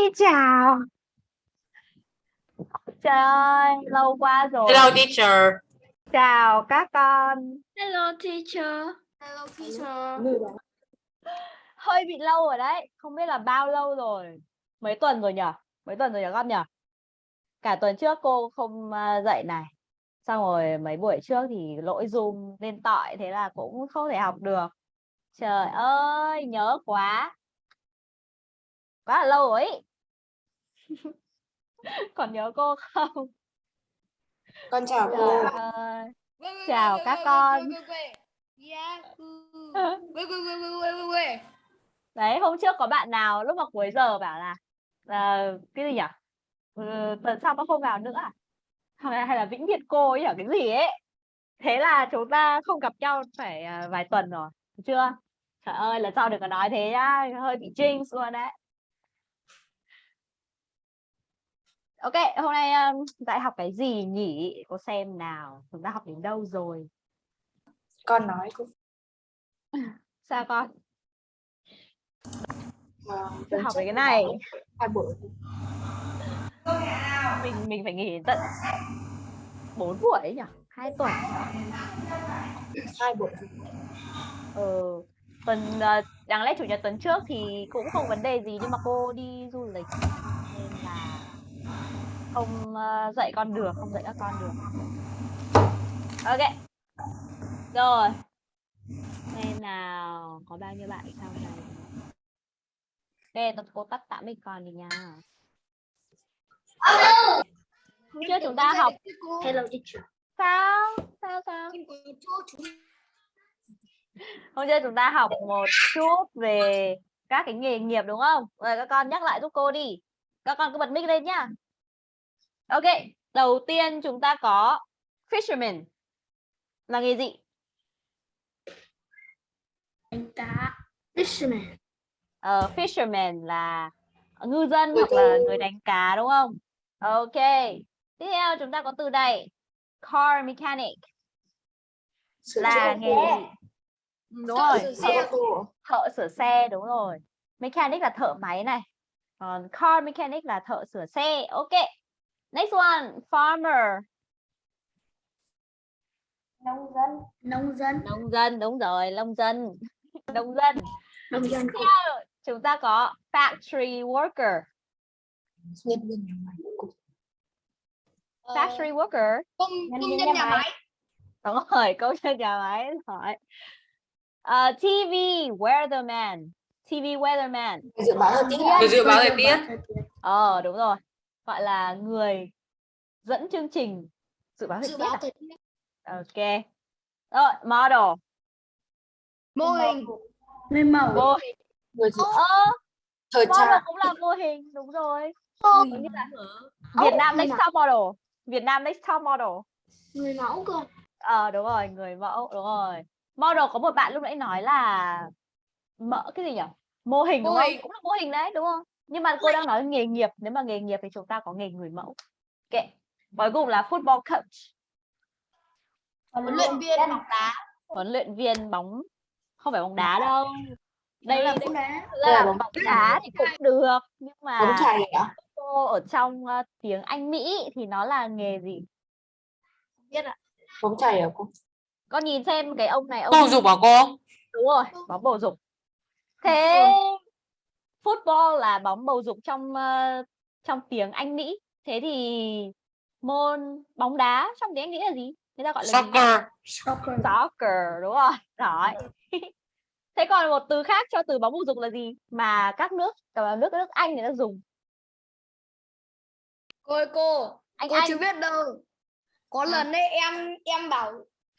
Hi chào. Trời ơi, lâu quá rồi. Hello teacher. Chào các con. Hello teacher. Hello teacher. Hơi bị lâu rồi đấy. Không biết là bao lâu rồi. Mấy tuần rồi nhở? Mấy tuần rồi nhở con nhở? Cả tuần trước cô không à, dạy này. Xong rồi mấy buổi trước thì lỗi Zoom nên tọi thế là cũng không thể học được. Trời ơi, nhớ quá. Quá là lâu rồi ý. Còn nhớ cô không? Con chào Trời cô. Chào các con. Đấy, hôm trước có bạn nào lúc mà cuối giờ bảo là ờ, cái gì nhỉ? Ừ, tuần sau nó không vào nữa à? Hay là, hay là vĩnh biệt cô ấy ở cái gì ấy. Thế là chúng ta không gặp nhau phải à, vài tuần rồi, được chưa? Trời ơi, lần sau đừng có nói thế nhá, hơi bị jinx luôn đấy. Ok, hôm nay um, dạy học cái gì nhỉ? Cô xem nào, chúng ta học đến đâu rồi? Con nói cô. Sao con? Tuần học về cái này. Hai buổi. mình mình phải nghỉ tận 4 buổi ấy nhỉ hai tuần Hai buổi. ừ. tuần ờ, đáng lẽ chủ nhật tuần trước thì cũng không vấn đề gì nhưng mà cô đi du lịch không ờ, dạy con được không dạy các con được. Ok. Rồi. Nên nào? Có bao nhiêu bạn sau này? Đây cô tắt tạm mic con đi nha. Hôm trước chúng ta học Hello teacher. sao? Sao sao? Hôm trước chúng ta học một chút về các cái nghề nghiệp đúng không? Rồi các con nhắc lại giúp cô đi. Các con cứ bật mic lên nhá ok đầu tiên chúng ta có fisherman. Là nghề gì? Đánh cá. Fisherman. Ờ, fisherman là ngư dân hoặc là người đánh cá đúng không? Ok tiếp theo chúng ta có từ này car mechanic. Là nghề gì? Ừ, đúng rồi tô. thợ sửa xe đúng rồi. Mechanic là thợ máy này. Còn car mechanic là thợ sửa xe ok next one farmer Nông dân. Nông dân. nông dân đúng rồi nông dân nông dân Nông dân. Chúng ta có factory worker Nhân. Cô. factory worker Công, Nhân công nhân nhà nhà máy. đúng rồi câu chuyện nhà máy hỏi Ờ, TV weatherman TV weatherman dự báo thời tiết. Dự báo thời tiết. ờ đúng rồi gọi là người dẫn chương trình dự báo thời Dự tiết báo à? thời tiết. ok rồi model Mô hình. Người mẫu. mô Người dự ơ thời model trang. cũng là mô hình đúng rồi. Có nghĩa là Việt Nam người next top model Việt Nam next top model Người mẫu cơ. ờ đúng rồi người mẫu đúng rồi model có một bạn lúc nãy nói là mỡ cái gì nhỉ mô hình đúng Mô không hình. cũng là mô hình đấy đúng không nhưng mà cô đang nói nghề nghiệp nếu mà nghề nghiệp thì chúng ta có nghề người mẫu. Ok cuối cùng là football coach. Huấn luyện viên bóng đá. huấn luyện viên bóng không phải bóng đá đâu. Đây là bóng đá. là bóng đá thì cũng được nhưng Bóng mà cô ở trong ờ, tiếng Anh Mỹ thì nó là nghề gì? Biết ạ. Bóng chày à cô? con nhìn xem cái ông này ông Bầu dục hả cô? đúng rồi bóng bầu dục. Thế football là bóng bầu dục trong ờ, trong tiếng Anh Mỹ thế thì môn bóng đá trong tiếng Anh Mỹ là gì người ta gọi là gì? Soccer. Soccer. soccer đúng rồi rồi thế còn một từ khác cho từ bóng bầu dục là gì mà các nước cả nước nước Anh người ta dùng Cô ơi cô. anh cô Anh chưa biết đâu. Có À. lần ấy em em bảo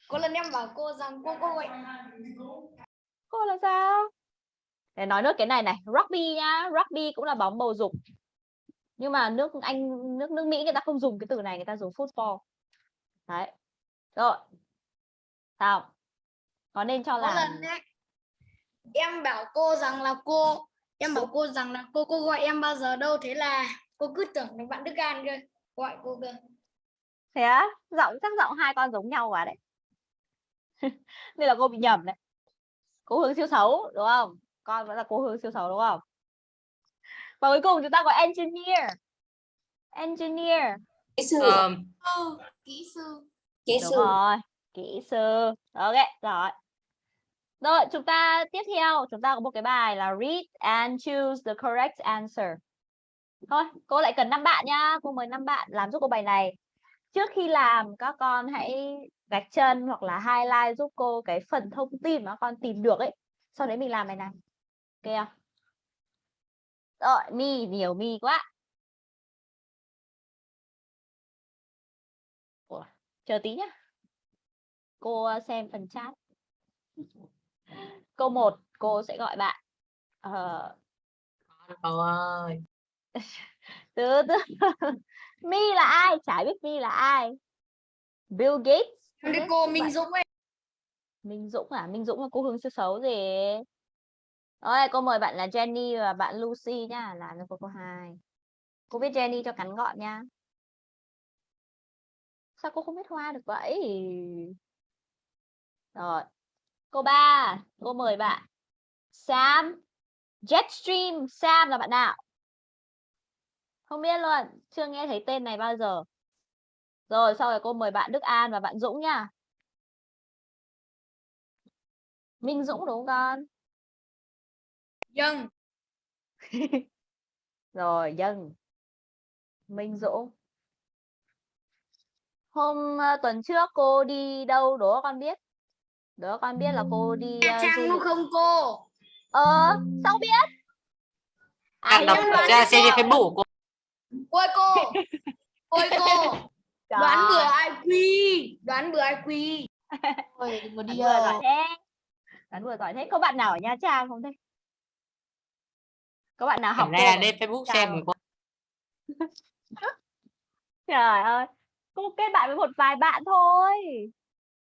có lần em bảo cô rằng cô cô gọi cô là sao để nói nốt cái này này rugby nhá rugby cũng là bóng bầu dục. Nhưng mà nước Anh nước nước Mỹ người ta không dùng cái từ này người ta dùng football. Đấy. Rồi. Sao? Có nên cho ấy em bảo cô rằng là cô em bảo cô rằng là cô cô gọi em bao giờ đâu thế là cô cứ tưởng là bạn Đức An cơ gọi cô cơ thế á? Giọng chắc giọng hai con giống nhau quá đấy. Nên là cô bị nhầm đấy. Cố hướng siêu xấu đúng không con vẫn là cố hướng siêu xấu đúng không? Và cuối cùng chúng ta có engineer. Engineer. Kỹ sư. Um, sư kỹ sư. Kỹ đúng sư. rồi kỹ sư. Ok rồi. Rồi chúng ta tiếp theo chúng ta có một cái bài là read and choose the correct answer. Thôi cô lại cần năm bạn nhá. Cô mời năm bạn làm giúp cô bài này. Trước khi làm các con hãy gạch chân hoặc là highlight giúp cô cái phần thông tin mà con tìm được ấy. Sau đấy mình làm bài này ok không? Rồi mi nhiều mi quá. Ủa, chờ tí nhá. Cô ờ, xem phần chat. Câu 1 cô sẽ gọi bạn. Ờ, cậu ơi. từ từ. Mi là ai? Chả biết mi là ai. Bill Gates. Ok, cô Minh Dũng ấy Minh Dũng à? Minh Dũng là cô hướng siêu xấu gì rồi, cô mời bạn là Jenny và bạn Lucy nhá, là cô cô câu hai. Cô biết Jenny cho ngắn gọn nha sao cô không biết hoa được vậy? Rồi, cô ba, cô mời bạn. Sam, Jetstream, Sam là bạn nào? Không biết luôn, chưa nghe thấy tên này bao giờ. Rồi, sau rồi cô mời bạn Đức An và bạn Dũng nha Minh Dũng đúng không? con Dân. Rồi dân. Minh Dũng. Hôm ờ, tuần trước cô đi đâu đố con biết? Đố con biết là cô đi ờ, du Trang lịch không cô? Ờ sao biết? À, Đang đọc ra xem trên. Facebook của cô. Ôi cô Ôi cô Đoán Trời, bừa IQ Đoán bừa IQ Ôi, đừng có đoán đi vừa giỏi đâu. thế. Đoán vừa giỏi thế. Có bạn nào ở Nha Trang không thế có bạn nào học nay là lên Facebook Chào. xem rồi trời ơi cô kết bạn với một vài bạn thôi.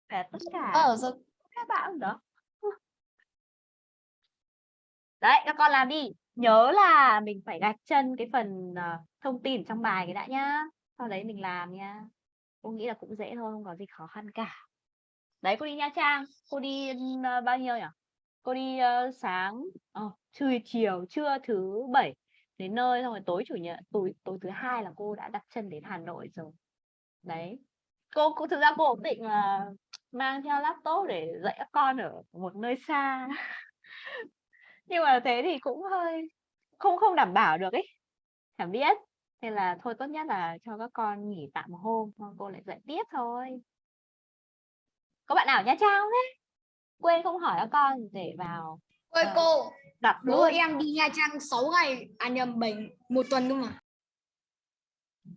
Để tất cả. Ờ, rồi các bạn đó đấy các con làm đi. Nhớ là mình phải gạch chân cái phần ờ, thông tin trong bài cái đã nhá. Sau đấy mình làm nha. Cô nghĩ là cũng dễ thôi không có gì khó khăn cả. Đấy cô đi Nha Trang. Cô đi ờ, bao nhiêu nhỉ cô đi uh, sáng ờ, trưa chiều trưa thứ bảy đến nơi xong rồi tối chủ nhật tối tối thứ hai là cô đã đặt chân đến Hà Nội rồi. Đấy. Cô, cũng thực ra cô cũng định là mang theo laptop để dạy các con ở một nơi xa. Nhưng mà thế thì cũng hơi không không đảm bảo được ấy chẳng biết. Nên là thôi tốt nhất là cho các con nghỉ tạm một hôm cô lại dạy tiếp thôi. Có bạn nào ở Nha Trang không thế? Quên không hỏi các con để vào. Ôi Ờ. cô đặt Bố luôn em đi Nha Trang 6 ngày À nhầm 7 Một tuần không ạ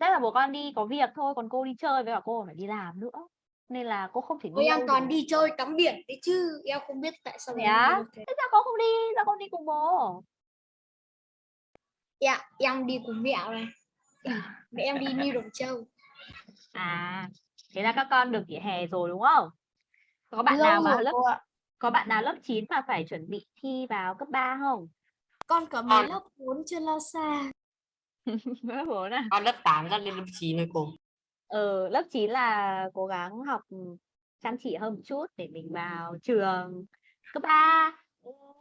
chắc là bố con đi có việc thôi còn cô đi chơi với cả cô phải đi làm nữa. Nên là cô không thể đi em toàn đi chơi tắm biển đấy chứ Em không biết tại sao đi được thế. sao cô không đi? Sao không đi cùng bố? Em, em đi cùng mẹ này Mẹ em đi Ni Đồng Châu. À thế là các con được nghỉ hè rồi đúng không? Có bạn lâu nào mà lớp. Có bạn nào lớp 9 mà phải chuẩn bị thi vào cấp 3 không? Con cả mấy lớp 4 chưa lo xa? Lớp 4 à? Con lớp 8 ra lên lớp 9 rồi cô. ừ, lớp 9 là cố gắng học chăm chỉ hơn một chút để mình vào trường cấp 3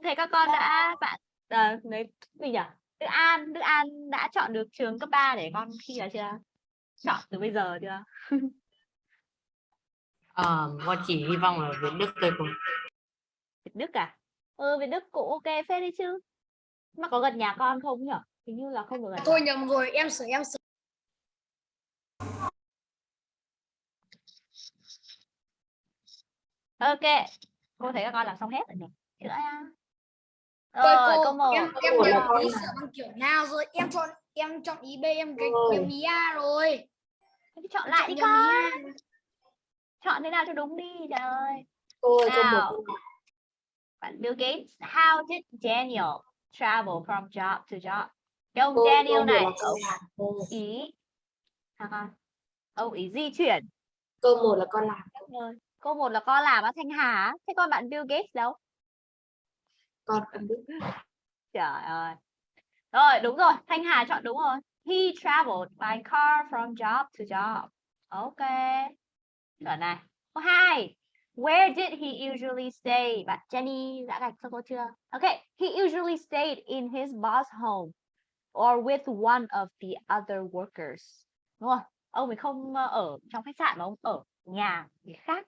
thế các con đã bạn à, lấy gì nhỉ? Đức An Đức An đã chọn được trường cấp 3 để con thi vào chưa? Chọn từ bây giờ chưa? Ờ, con chỉ hy vọng là Việt Đức thôi cô. Việt Đức à? Ừ Việt Đức cũng ok phết đấy chứ. Mà có gần nhà con không nhỉ hình như là không được gần Thôi nhầm rồi em sửa em sửa ok cô thấy các con làm xong hết rồi này Thế nữa nha Ôi rồi cô câu một em em nhầm ý sửa bằng kiểu nào rồi? Em chọn em chọn ý B em Ôi. nhầm ý A rồi. Thế chọn lại chọn đi con. chọn thế nào cho đúng đi trời ơi. Câu Nào. Bạn Bill Gates how did Daniel travel from job to job? Cái ông Cô, Daniel một này ông. Cô. ý con? Ông ý di chuyển. Câu một là con làm. câu một là con làm ở Thanh Hà thế con bạn Bill Gates đâu? Con không biết. trời ơi. Rồi đúng rồi. Thanh Hà chọn đúng rồi. He traveled by car from job to job. Ok. Chuẩn này. Câu hai Where did he usually stay? Bạn Jenny đã gạch cho cô chưa? Okay, he usually stayed in his boss home. or with one of the other workers. Đúng không? Ông ấy không ờ, ở trong khách sạn mà ông ở nhà người khác.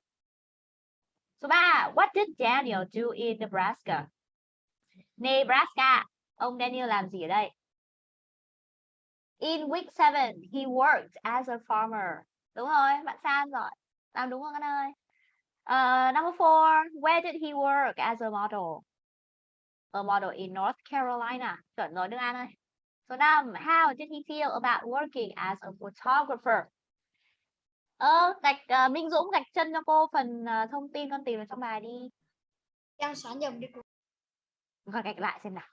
Số 3. What did Daniel do in Nebraska? Nebraska. Ông Daniel làm gì ở đây? In week 7, he worked as a farmer. Đúng rồi, bạn San rồi. Làm đúng không các ơi? Uh, number four, where did he work as a model? A model in North Carolina. Chuẩn rồi Đức An ơi. Số 5, how did he feel about working as a photographer? Ơ, gạch ờ, Minh Dũng gạch chân cho cô phần ờ, thông tin con tìm ở trong bài đi. em xóa nhầm đi cô Gọi gạch lại xem nào.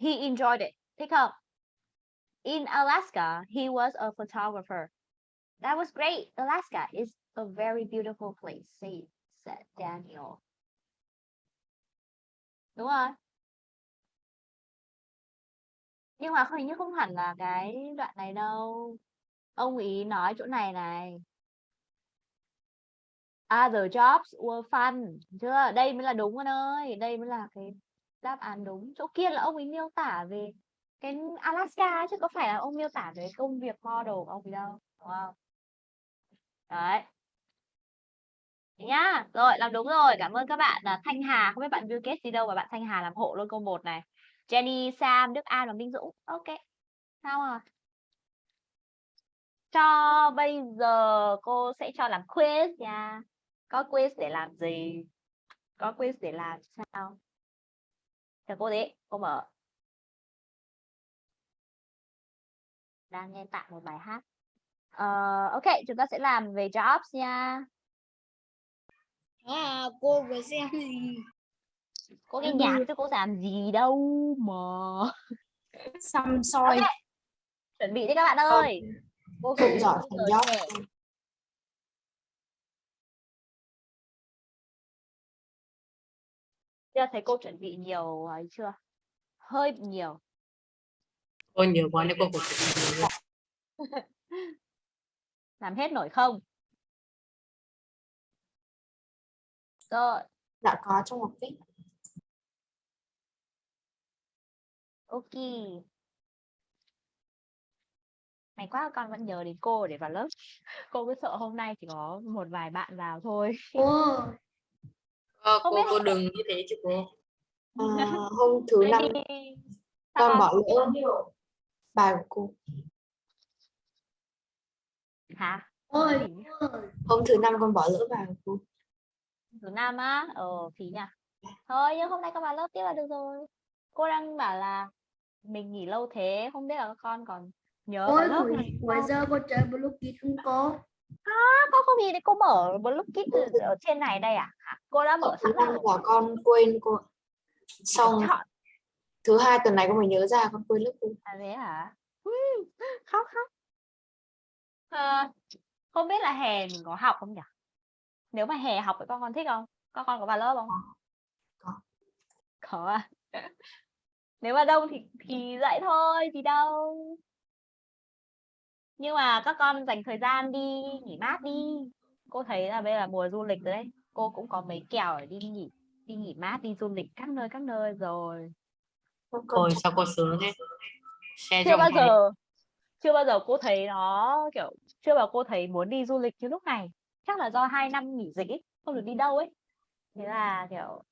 He enjoyed it. Thích không? In Alaska, he was a photographer. That was great. Alaska is a very beautiful place, said, said Daniel. Đúng rồi. Nhưng mà hình như không hẳn là cái đoạn này đâu. Ông ý nói chỗ này này. Ah, Other jobs were fun. Chưa? Đây mới là đúng con ơi. Đây mới là cái đáp án đúng. Chỗ kia là ông ấy miêu tả về cái Alaska chứ có phải là ông miêu tả về công việc model của ông ấy đâu. Đúng không? Đấy. Nhá. Rồi, làm đúng rồi. Cảm ơn các bạn. là Thanh Hà, không biết bạn Bill Gates gì đâu mà bạn Thanh Hà làm hộ luôn câu 1 này. Jenny, Sam, Đức An và Minh Dũng. Ok. Sao rồi? Cho bây giờ cô sẽ cho làm quiz nha. Có quiz để làm gì? Có quiz để làm sao? Chờ cô đấy, cô mở. Đang nghe tạm một bài hát. uh, ok, chúng ta sẽ làm về jobs nha à, cô vừa xem gì Cô nghe Em nhạc chứ cô làm gì đâu mà. xăm soi Ok. Chuẩn bị đi các bạn ơi. Cô không giỏi Bây phần giờ thấy cô chuẩn bị nhiều ấy chưa? Hơi nhiều. Cô nhiều quá nên cô phải chuẩn bị nhiều. Làm hết nổi không? Rồi, Đã có trong một viết. ok. May quá con vẫn nhớ đến cô để vào lớp. Cô cứ sợ hôm nay chỉ có một vài bạn vào thôi. Cô, Không cô, biết cô đừng như thế chứ cô. À, hôm thứ năm con bỏ lỡ bài của cô. Hả? ôi? Hôm thứ năm con bỏ lỡ bài của cô. Thứ năm á? Ờ, phí nhỉ? Thôi, nhưng hôm nay con vào lớp tiếp là được rồi. Cô đang bảo là mình nghỉ lâu thế, không biết là các con còn nhớ ôi lớp buổi, này buổi giờ cô chơi blue kit không cô Con không gì đấy, cô mở blue kit ở trên này đây à? Cô đã mở thứ sẵn rồi. là con quên cô. Xong thứ hai tuần này con mới nhớ ra con quên lớp cô. à thế hả? Khóc khóc. Ờ, không biết là hè mình có học không nhỉ? Nếu mà hè học thì con con thích không? Các con có vào lớp không? Có. Có à? Nếu mà đông thì thì dạy thôi, gì đâu. Nhưng mà các con dành thời gian đi nghỉ mát đi. Cô thấy là bây giờ là mùa du lịch rồi đấy. Cô cũng có mấy kèo để đi nghỉ đi nghỉ mát, đi du lịch các nơi các nơi rồi. Con con Ôi sao cô sướng thế? Xe chưa bao giờ chưa bao giờ cô thấy nó kiểu chưa bao cô thấy muốn đi du lịch như lúc này chắc là do hai năm nghỉ dịch ấy không được đi đâu ấy. Thế là kiểu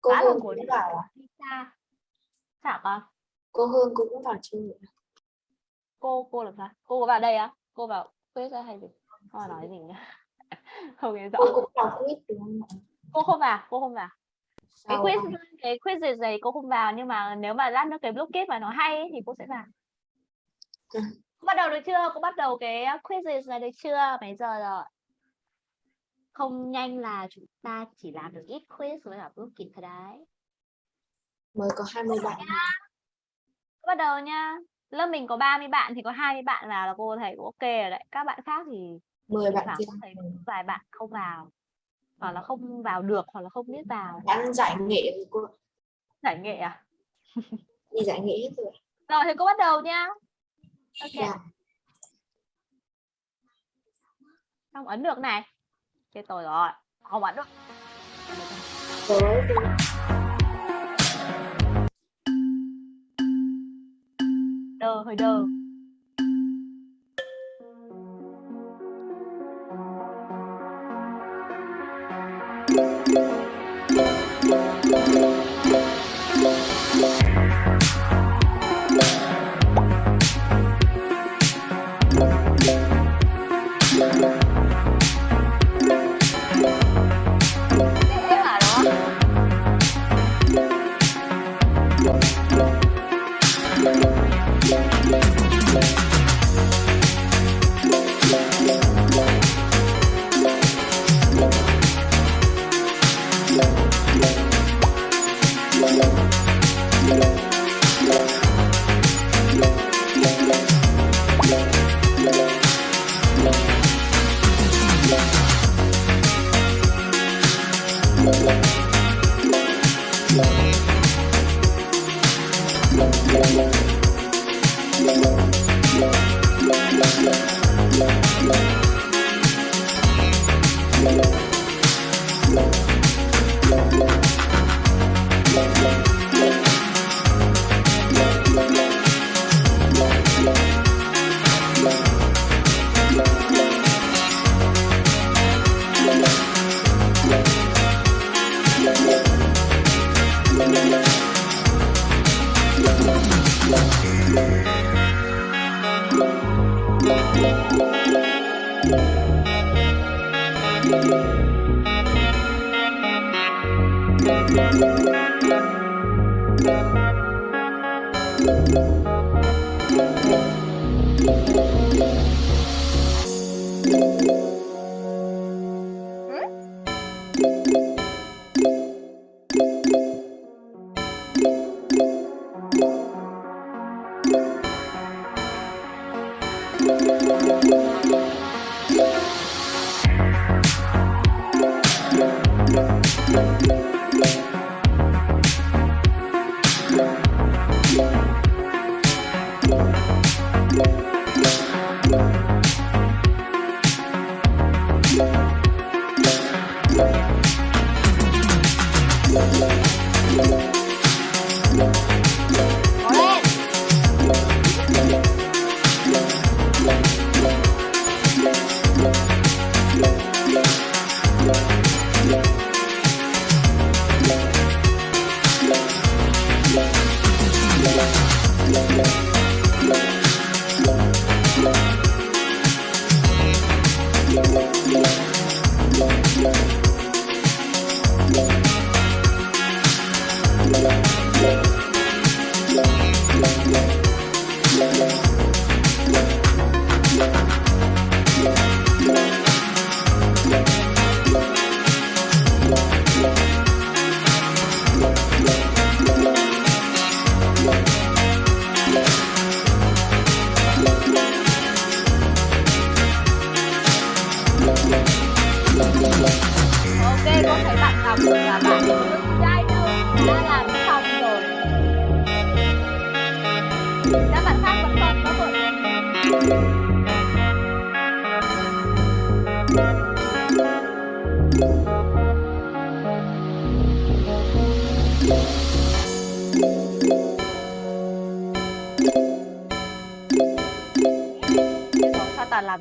cô khá là cuốn vào à? đi xa. Sao con? Cô Hương cũng vào à? cô cô làm sao? Cô có vào đây á? Cô vào quiz á hay gì? Cô nói gì nhá không nghe rõ. Cô cũng vào đúng không cô không vào cô không vào. Cái quiz cái quiz này cô không vào nhưng mà nếu mà lát nữa cái blockade mà nó hay ấy, thì cô sẽ vào. Ừ. Cô bắt đầu được chưa? Cô bắt đầu cái quiz này được chưa? Mấy giờ rồi không nhanh là chúng ta chỉ làm được ít quiz với cả blockade thôi đấy. Mới có 20 bạn. Cô bắt đầu nha lớp mình có 30 bạn thì có 20 bạn vào là cô thấy cũng ok rồi đấy. Các bạn khác thì 10 thỉnh bạn cô thấy vài bạn không vào. Hoặc là không vào được hoặc là không biết vào. Bạn giải nghệ rồi cô. giải nghệ à? Đi giải nghệ hết rồi. rồi thì cô bắt đầu nha ok. Dạ. không ấn được này Chết tôi rồi. Không ảnh đó. Đơ hơi đơ.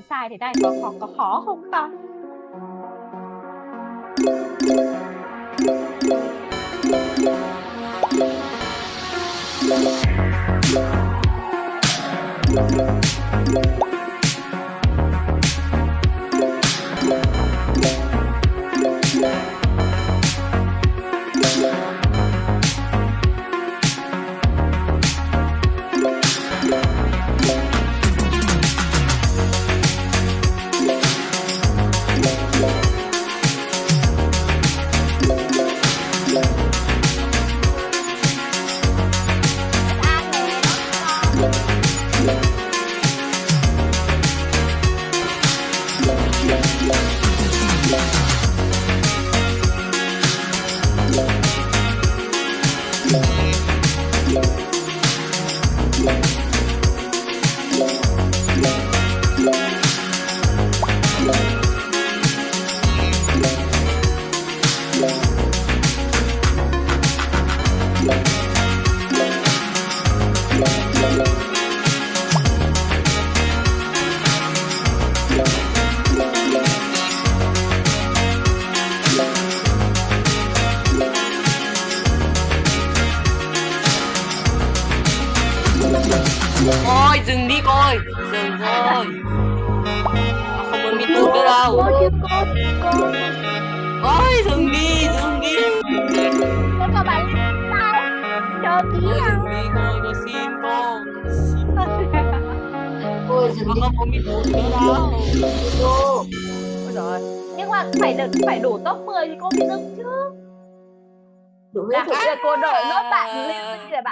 chấm sai thế này con có khó không con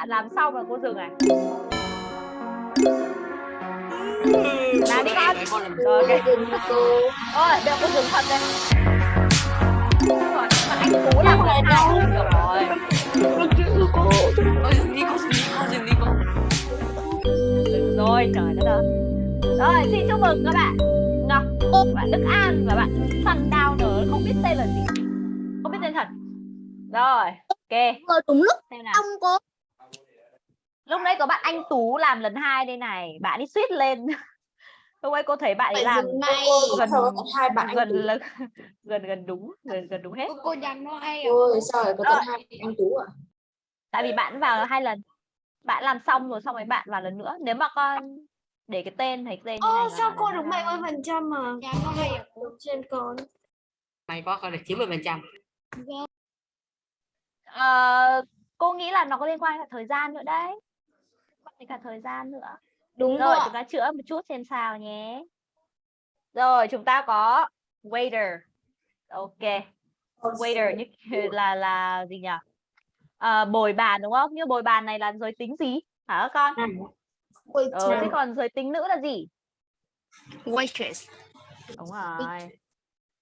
Làm xong rồi cô dừng này. Làm đi con. Rồi, ok. Ôi, được cô dừng thật đây. Rồi, mà anh Tú làm lần hai rồi. cô ôi dừng đi cô dừng đi cô dừng đi cô Dừng rồi, trời đất ơi. Rồi, xin chúc mừng các bạn Ngọc, bạn Đức An và bạn Sundowner không biết tên là gì. Không biết tên thật. Rồi, ok, vừa đúng lúc xem nào. xong cô Lúc nãy có bạn anh Tú làm lần hai đây này, bạn đi suýt lên. Lúc ấy cô thấy bạn ấy làm ngay gần- gần có hai bạn gần là gần gần đúng, gần gần đúng hết. cô, cô dành nó hay ơi sao lại có Rồi. tận hai anh tú ạ Tại vì bạn vào hai lần. Bạn làm xong rồi xong rồi bạn vào lần nữa. Nếu mà con để cái tên cái tên Ô là sao cô lần được hai. 70 phần trăm mà dành nó hay à trên con mày có con được 90 phần trăm Ờ, cô nghĩ là nó có liên quan đến thời gian nữa đấy. Đến cả thời gian nữa. đúng Rồi, rồi chúng ta chữa một chút xem sao nhé. Rồi, chúng ta có waiter. Ok, waiter như là là gì nhỉ? Ờ, bồi bàn đúng không? Như bồi bàn này là giới tính gì? Hả các con? Ờ, thế còn giới tính nữ là gì? waitress Đúng rồi.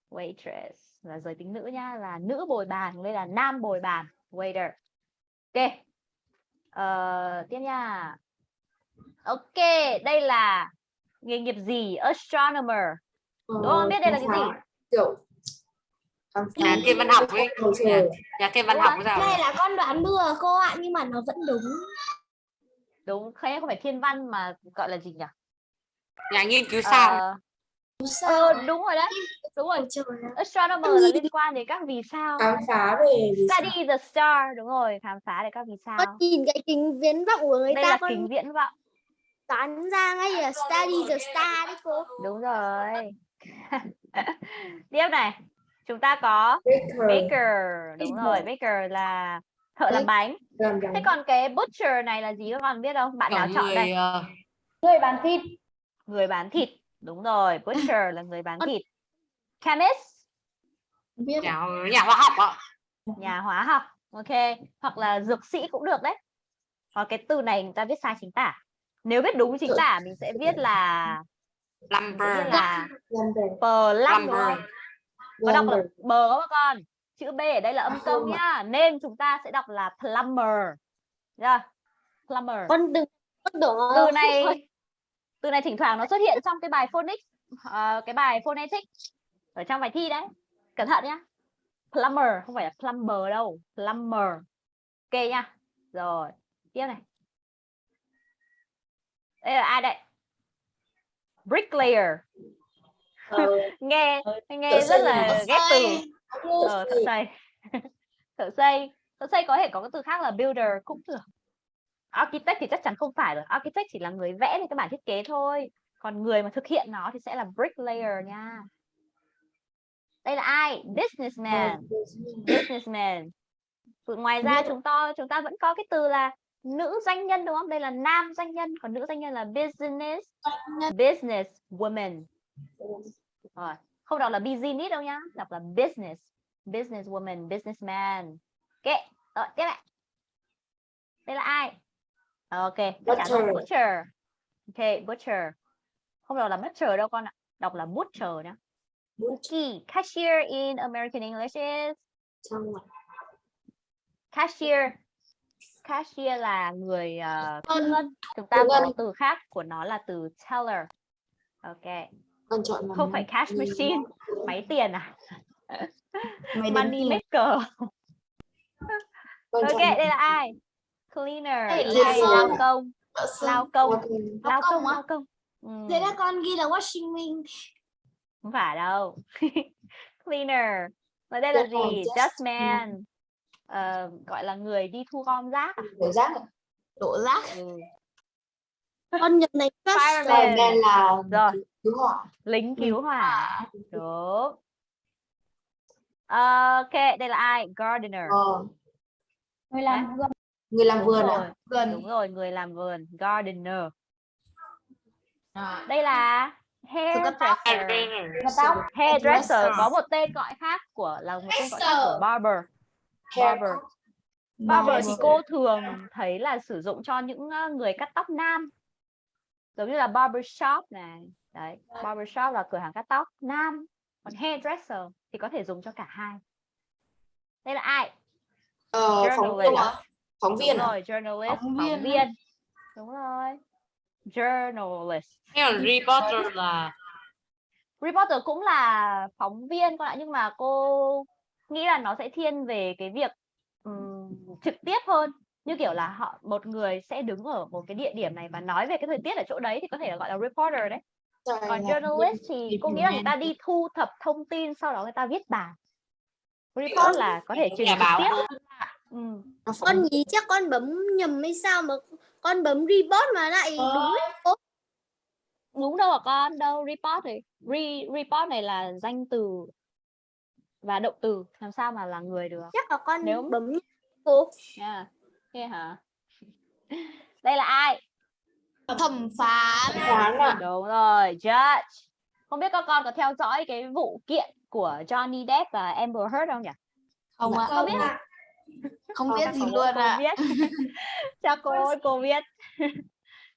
Waitress là giới tính nữ nhá, là nữ bồi bàn, đây là nam bồi bàn, waiter. Ok. Ờ, tiếp nha. Ok, đây là nghề nghiệp gì? Astronomer. Đúng không? Biết đây là cái gì? kiểu nhà thiên văn học ấy nhà, nhà thiên văn học sao đây là con đoán bừa cô ạ nhưng mà nó vẫn đúng Đúng, không không phải thiên văn mà gọi là gì nhỉ? nhà nghiên cứu sao Ờ, sao ờ, đúng rồi đấy. Đúng rồi. Astronomer là liên quan đến các vì sao. khám phá về vì sao? Study the star, đúng rồi, khám phá để các vì sao. con nhìn cái kính viễn vọng của người Đây ta là con kính viễn vọng. Đoán ra ngay là study the star đấy cô Đúng rồi. Tiếp này, chúng ta có Baker baker, đúng rồi, baker là thợ làm bánh. làm Thế còn cái butcher này là gì các con biết không? Bạn nào chọn người đây? ờ, người bán thịt Người bán thịt. Đúng rồi, butcher là người bán thịt. Chemist, biết nhà nhà khoa học ạ nhà hóa học. Ok, hoặc là dược sĩ cũng được đấy. Hoặc cái từ này người ta viết sai chính tả. Nếu viết đúng chính tả mình sẽ viết là lumber. là lumber. Có đọc là bờ không các con? Chữ b ở đây là âm công nhá. Nên chúng ta sẽ đọc là plumber. Yeah. plumber. Con đừng từ này từ này thỉnh thoảng nó xuất hiện trong cái bài phonics ờ, cái bài phonetics ở trong bài thi đấy. Cẩn thận nhá. Plumber không phải là plumber đâu. Plumber. Ok nha rồi tiếp này đây là ai đây bricklayer. Ờ, nghe nghe thợ rất là ghép từ. Ờ, thợ xây. thợ xây. Thợ xây có thể có cái từ khác là builder cũng được. Architect thì chắc chắn không phải rồi. Architect chỉ là người vẽ lên cái bản thiết kế thôi. Còn người mà thực hiện nó thì sẽ là bricklayer nha. Đây là ai? Businessman. Businessman. Từ ngoài ra chúng ta chúng ta vẫn có cái từ là nữ doanh nhân đúng không? Đây là nam doanh nhân còn nữ doanh nhân là business. Business woman. Rồi không đọc là business đâu nhá đọc là business. Business woman businessman. Ok rồi tiếp lại đây là ai? Ok Butcher. butcher. Ok butcher. Không đọc là butcher đâu con ạ đọc là butcher nhá. Bookie cashier in American English is? Cashier cashier là người uh, thu ngân chúng ta có từ khác của nó là từ teller. Ok. Con chọn không phải cash machine máy tiền à? Money maker. Ok đây là ai? Cleaner Đây lao công. Lao công. Lao công. Lao công ừ, thế là con ghi là washing machine. Không phải đâu. Cleaner. Và đây là theo, gì? just dustman Ờ, gọi là người đi thu gom rác à? Để rác ạ. đổ rác ừ. con nhật này Fireman. Là Rồi. cứu hỏa. lính cứu hỏa đúng ok đây là ai gardener Ờ, người làm vườn người làm Đúng vườn rồi. à? đúng rồi người làm vườn gardener À. đây là hairdresser tóc hairdresser có một tên gọi khác của là một tên gọi khác của barber barber barber thì cô thường thấy là sử dụng cho những ờ, người cắt tóc nam. Giống như là barber shop này. Đấy barber shop là cửa hàng cắt tóc nam. Còn hairdresser thì có thể dùng cho cả hai. Đây là ai? Ờ, phóng viên Journalist. à? Phóng viên đúng rồi journalist Phóng phóng viên. viên. Đúng rồi. Journalist. Reporter là reporter cũng là phóng viên con ạ nhưng mà cô nghĩ là nó sẽ thiên về cái việc ừm, trực tiếp hơn như kiểu là họ một người sẽ đứng ở một cái địa điểm này và nói về cái thời tiết ở chỗ đấy thì có thể là gọi là reporter đấy Rồi còn là journalist thì cô nghĩ là người ta đi thu thập thông tin sau đó người ta viết bài report là có thể truyền trực báo tiếp ừ. Con nhí chắc con bấm nhầm hay sao mà con bấm report mà lại Ờ. đúng đấy. đúng đâu hả con đâu report thì re, report này là danh từ và động từ làm sao mà là người được? Chắc là con Nếu- bấm cô. Nha thế hả? Đây là ai? Thẩm phán. Phán à? đúng rồi judge. Không biết các con có theo dõi cái vụ kiện của Johnny Depp và Amber Heard không nhỉ? Không ạ. Không biết. Không biết gì luôn ạ. biết. Cho cô ơi cô biết.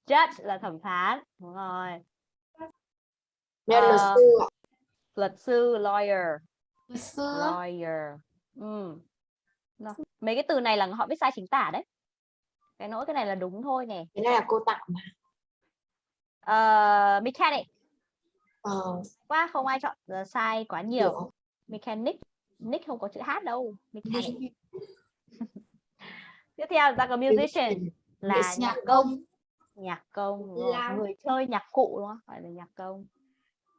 Judge là thẩm phán. Đúng rồi. Nhân luật Ờ. sư à? luật sư lawyer luật sư lawyer. Ừ. Rồi. mấy cái từ này là họ viết sai chính tả đấy. Cái nỗi cái này là đúng thôi nè. Cái này là cô tặng mà. Ờ, mechanic. Ờ, quá không ai chọn ờ, sai quá nhiều. Hiểu. mechanic nick không có chữ h đâu. Mechanic. Tiếp theo ta có musician. Là nhạc công. nhạc công. Là- người chơi nhạc cụ đúng không? Gọi là nhạc công.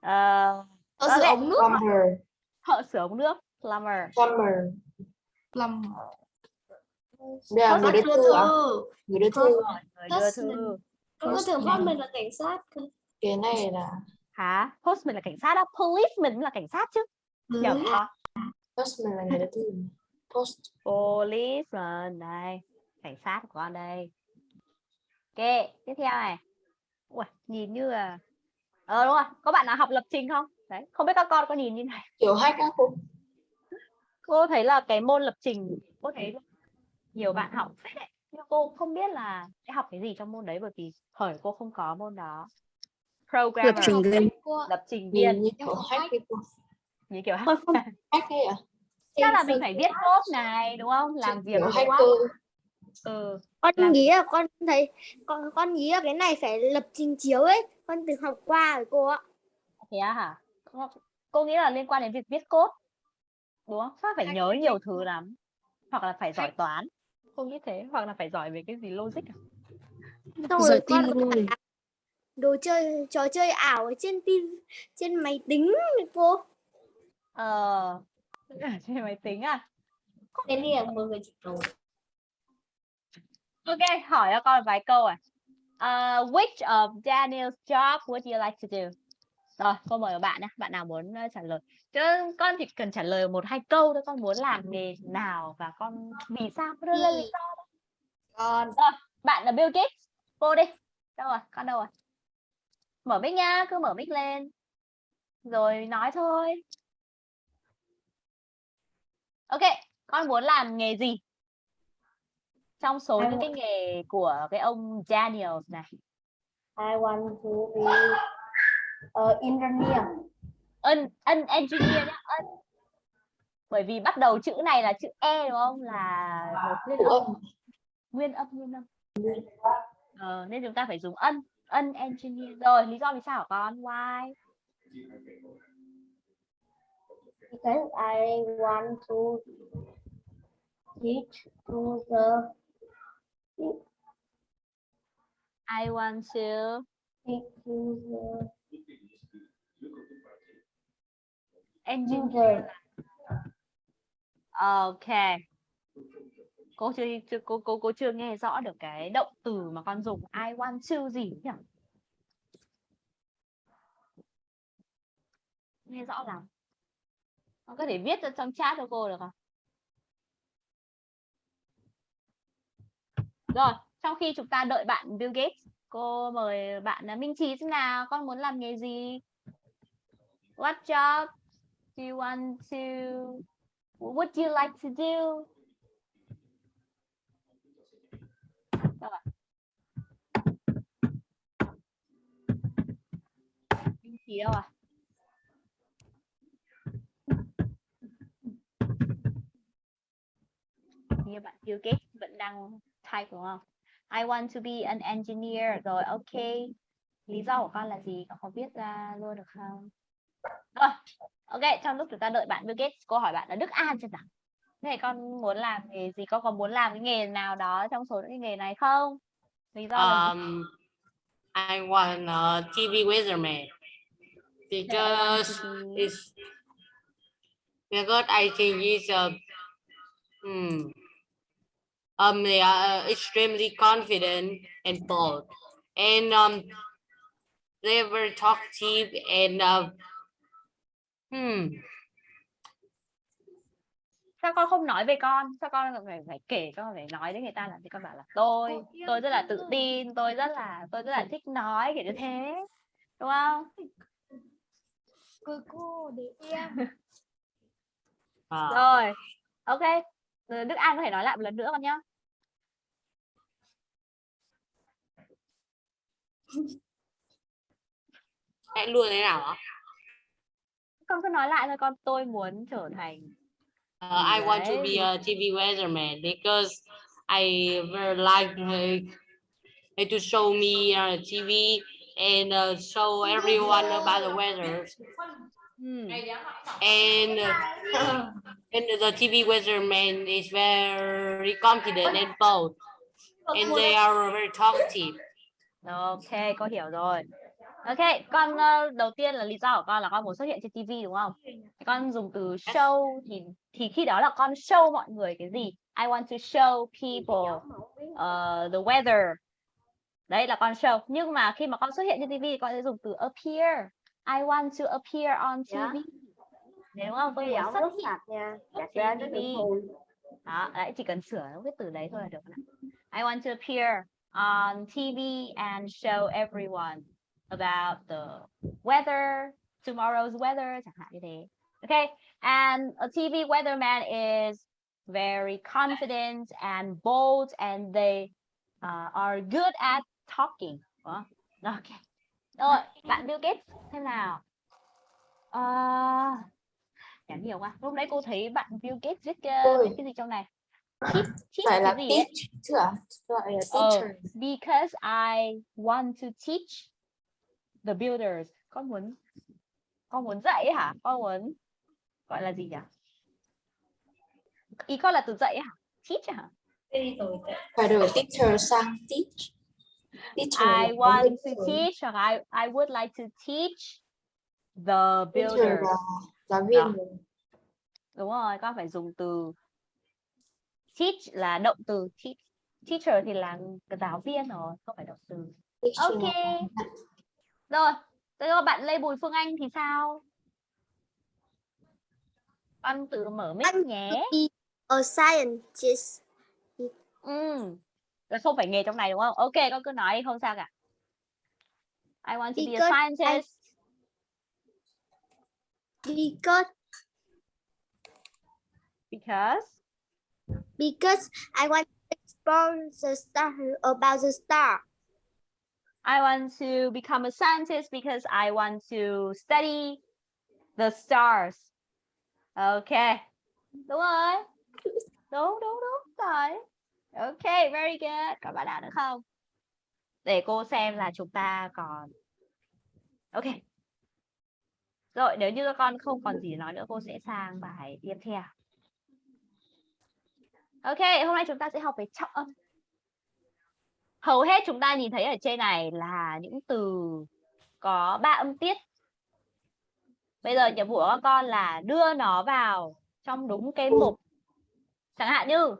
Ờ, ở giữa ống nước Plumber. Thợ sửa ống nước plumber. Plumber. Đây là người đưa thư à? Người đưa thư. người đưa thư. Con có tưởng mình là cảnh sát Cái này là hả? Postman là cảnh sát đó policeman là cảnh sát chứ? Ừ. nhầm con postman là người đưa thư. Post. policeman đây. Cảnh sát của con đây. Ok tiếp theo này. Ui, nhìn như là ờ đúng rồi. Có bạn nào học lập trình không đấy không biết các con có nhìn như này Kiểu hack á cô. cô thấy là cái môn lập trình cô thấy nhiều bạn học phết đấy. nhưng cô không biết là sẽ học cái gì trong môn đấy bởi vì thời cô không có môn đó programmer cô ạ. lập trình viên như kiểu hack như kiểu. Hack ấy à? chắc là mình phải viết code này đúng không làm việc code. ừ con Làm- nghĩ là con thấy con con nghĩ là cái này phải lập trình chiếu ấy con từng học qua rồi cô ạ thế á hả cô, cô nghĩ là liên quan đến việc viết code đúng không? Phải nhớ nhiều thứ lắm hoặc là phải giỏi toán. Không nghĩ thế hoặc là phải giỏi về cái gì logic à? xong rồi. con đồ chơi trò chơi ảo ở trên tin trên máy tính cô. Ờ. Trên máy tính à? Cái này là một người chỉ đồ ok hỏi cho con vài câu à. Uh, which of Daniel's job would you like to do rồi cô mời bạn nhé bạn nào muốn trả lời? Chứ con chỉ cần trả lời một hai câu thôi con muốn làm nghề nào và con vì sao? Đưa ra lý do con. Bạn là Bill Gates. Cô đi. Đâu rồi? Con đâu rồi? Mở mic nha cứ mở mic lên. Rồi nói thôi. Ok con muốn làm nghề gì? Trong số những cái nghề của cái ông Daniels này. I want to be uh, engineer. Ân ân engineer nhá ân. Bởi vì bắt đầu chữ này là chữ e đúng không? Là một nguyên âm. nguyên âm nguyên âm. Ờ, nên chúng ta phải dùng ân ân engineer. Rồi lý do vì sao hả con? Why? Because I want to teach to the I want to teach to the engineer. User ok. Cô chưa chưa, cô cô cô chưa nghe rõ được cái động từ mà con dùng. I want to gì nhỉ? Nghe rõ lắm. Con có thể viết ra trong chat cho cô được không? Rồi, trong khi chúng ta đợi bạn Bill Gates, cô mời bạn Minh Trí xem nào. Con muốn làm nghề gì? What job do you want to, what do you like to do? Minh đâu à như bạn Bill Gates vẫn đang type đúng không? I want to be an engineer. Rồi, ok. Lý do của con là gì? Con có viết ra luôn được không? Rồi ok trong lúc chúng ta đợi bạn Bill Gates cô hỏi bạn là Đức An chưa nào? Thế con muốn làm nghề gì? Con có muốn làm cái nghề nào đó trong số những cái nghề này không? Lý do là? Um, I want a TV weatherman because it's because I think it's a hmm, um they are uh, extremely confident and bold. And um they were talkative and uh, hmm sao con không nói về con? Sao con phải phải kể con phải nói với người ta là thì con bảo là tôi tôi rất là tự tin tôi rất là tôi rất là thích nói kiểu như thế đúng không? Cô cô để em. uh, rồi. Ok. Rồi Đức An có thể nói lại một lần nữa con nhé hãy luôn thế nào ạ? Con cứ nói lại thôi con tôi muốn trở thành Uh, I want to be a TV weatherman because I very like uh, to show me uh, TV and uh, show everyone about the weather. Ừm, And uh, and the TV weatherman is very confident and bold, and they are very talkative. ok con hiểu rồi ok con ờ, đầu tiên là lý do của con là con muốn xuất hiện trên TV đúng không? Con dùng từ show thì thì khi đó là con show mọi người cái gì? I want to show people uh, the weather. Đấy là con show. Nhưng mà khi mà con xuất hiện trên TV thì con sẽ dùng từ appear. I want to appear on TV Đấy, đúng không? Tôi muốn xuất hiện nha. Dạ, Gạch ra TV. đó đấy chỉ cần sửa cái từ đấy thôi là được. I want to appear on TV and show everyone about the weather tomorrow's weather chẳng hạn như thế. Okay and a TV weatherman is very confident and bold and they uh, are good at talking. Không? okay rồi bạn Bill Gates thế nào. Uh, nhắn nhiều quá. Lúc nãy cô thấy bạn Bill Gates viết, uh, cái gì trong này? Teach, teach Phải là teach Ờ. teacher. because I want to teach the builders. Con muốn con muốn dạy hả? Con muốn gọi là gì nhỉ? Ý con là từ dạy hả? Teach hả? Phải đổi teacher sang teach. Teacher I want to teach hoặc I I would like to teach the Teacher builders. giáo viên. Đó. đúng rồi con phải dùng từ teach là động từ. Teach teacher thì là giáo viên rồi không phải động từ. Ok. Rồi, thế rồi bạn Lê Bùi Phương Anh thì sao? Con tự mở mic nhé. a scientist. Ừ. Là không phải nghề trong này đúng không? Ok, con cứ nói đi, không sao cả. I want to be a Because I- scientist Because because because I want to explore the star about the star. I want to become a scientist because I want to study the stars. Ok. Đúng rồi. Đúng, đúng, đúng rồi. Ok, very good. Còn bạn nào nữa không? Để cô xem là chúng ta còn... Ok. Rồi, nếu như các con không còn gì nói nữa, cô sẽ sang bài tiếp theo. Ok, hôm nay chúng ta sẽ học về trọng âm. Hầu hết chúng ta nhìn thấy ở trên này là những từ có ba âm tiết. Bây giờ nhiệm vụ của các con là đưa nó vào trong đúng cái mục. Chẳng hạn như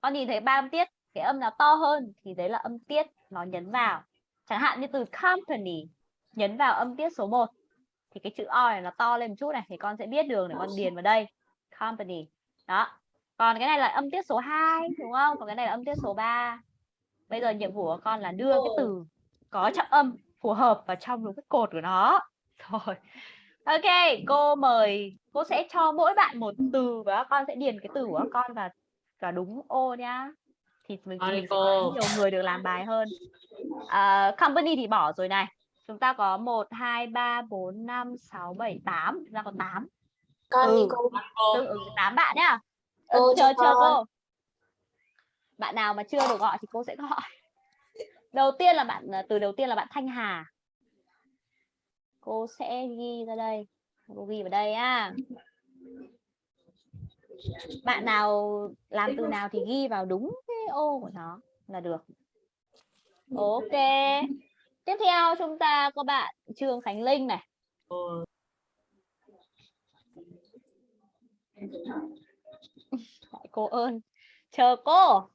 con nhìn thấy ba âm tiết cái âm nào to hơn thì đấy là âm tiết nó nhấn vào. Chẳng hạn như từ company nhấn vào âm tiết số 1 thì cái chữ O này nó to lên một chút này thì con sẽ biết đường để con điền vào đây. Company. Đó. Còn cái này là âm tiết số 2 đúng không? Còn cái này là âm tiết số 3 bây giờ nhiệm vụ của con là đưa cái từ có trọng âm phù hợp vào trong đúng cái cột của nó. Rồi. Ok cô mời cô sẽ cho mỗi bạn một từ và các con sẽ điền cái từ của con vào vào đúng ô nhá. Thì mình, sẽ có nhiều người được làm bài hơn. À, company thì bỏ rồi này. Chúng ta có 1 2 3 4 5 6 7 8 chúng ta có 8 con Ừ. đi cô tương ứng 8 bạn nhá. Cô chờ chờ cô bạn nào mà chưa được gọi thì cô sẽ gọi. Đầu tiên là bạn ờ, từ đầu tiên là bạn Thanh Hà. Cô sẽ ghi ra đây. Cô ghi vào đây á. Bạn nào làm từ nào thì ghi vào đúng cái ô của nó là được. Ok. Tiếp theo chúng ta có bạn Trương Khánh Linh này. Cô ơn chờ cô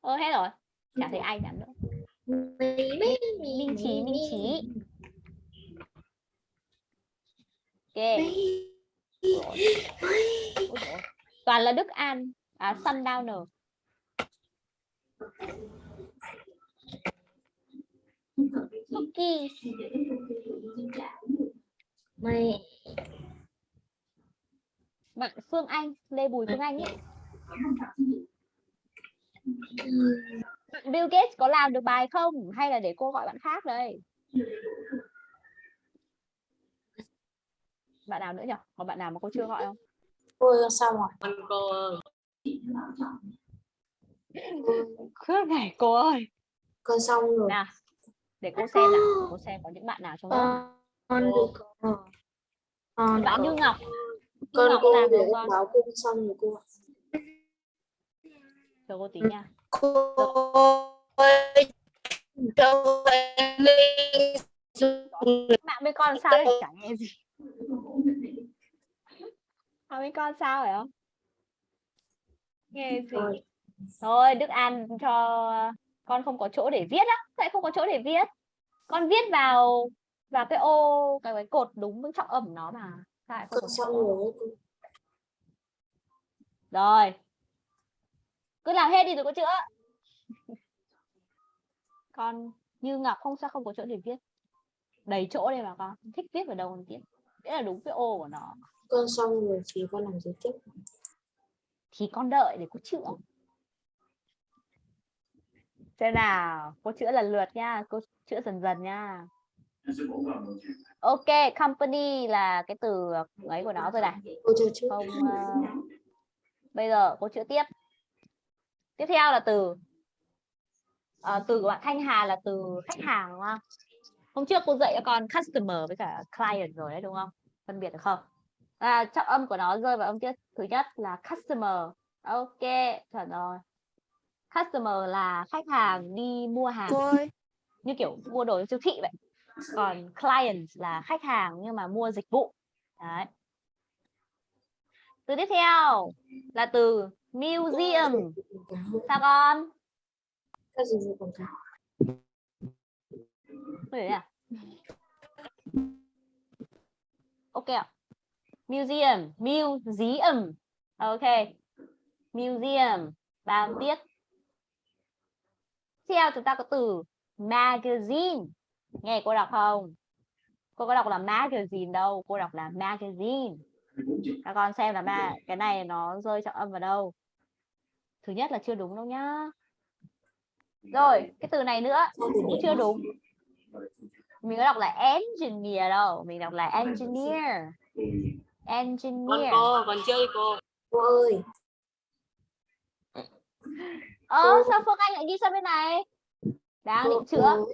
ơ hết rồi. Chả thấy ai nhắn nữa. Minh Trí Minh Trí ok. Toàn là Đức An. À Sundowner Cookie Mày. Bạn Phương Anh Lê Bùi Phương Anh ấy Bill Gates có làm được bài không? Hay là để cô gọi bạn khác đây? Bạn nào nữa nhỉ? Có bạn nào mà cô chưa gọi không? Cô xong rồi con cô Khước này cô ơi. Con xong rồi. Nào để cô xem nào. Cô xem có những bạn nào trong đó con con. Bạn Như Ngọc. Như con Ngọc cô làm để được con báo cô xong rồi cô chờ cô tí nha. cô cho em mạng bên con sao đấy? Chả nghe gì. Mạng bên con sao phải không nghe gì? Thôi Đức An cho con không có chỗ để viết á. Tại không có chỗ để viết. Con viết vào vào cái ô cái, cái cột đúng với trọng âm nó mà. Lại không con có chỗ rồi cứ làm hết đi rồi có chữa. Con như ngọc không sao không có chỗ để viết. Đầy chỗ đây mà con. Thích viết vào đâu con viết. Nghĩa là đúng cái ô của nó. Con xong rồi thì con làm gì tiếp? Thì con đợi để cô chữa. Xem nào cô chữa lần lượt nha. Cô chữa dần dần nha. Ok company là cái từ ấy của nó rồi này. Không ờ, bây giờ cô chữa tiếp tiếp theo là từ ờ, từ của bạn Thanh Hà là từ khách hàng đúng không? Hôm trước cô dạy cho con customer với cả client rồi đấy đúng không? Phân biệt được không? À, trọng âm của nó rơi vào âm tiết thứ nhất là customer. Ok chuẩn rồi. Customer là khách hàng đi mua hàng. Cô ơi như kiểu mua đồ siêu thị vậy. Còn client là khách hàng nhưng mà mua dịch vụ. Đấy. Từ tiếp theo là từ museum sao con Đấy à? Ok ạ. Museum, museum. Ok. Museum, ba. Tiếp theo chúng ta có từ magazine. Nghe cô đọc không? Cô có đọc là magazine đâu, cô đọc là magazine. Các con xem là ma cái này nó rơi trọng âm vào đâu. Thứ nhất là chưa đúng đâu nhá. Rồi, cái từ này nữa cũng chưa đúng. Mình có đọc là engineer đâu mình đọc là engineer. Con engineer. cô còn chưa đi cô. Cô ơi. Ơ sao phương anh lại ghi sang bên này? Đang định chữa.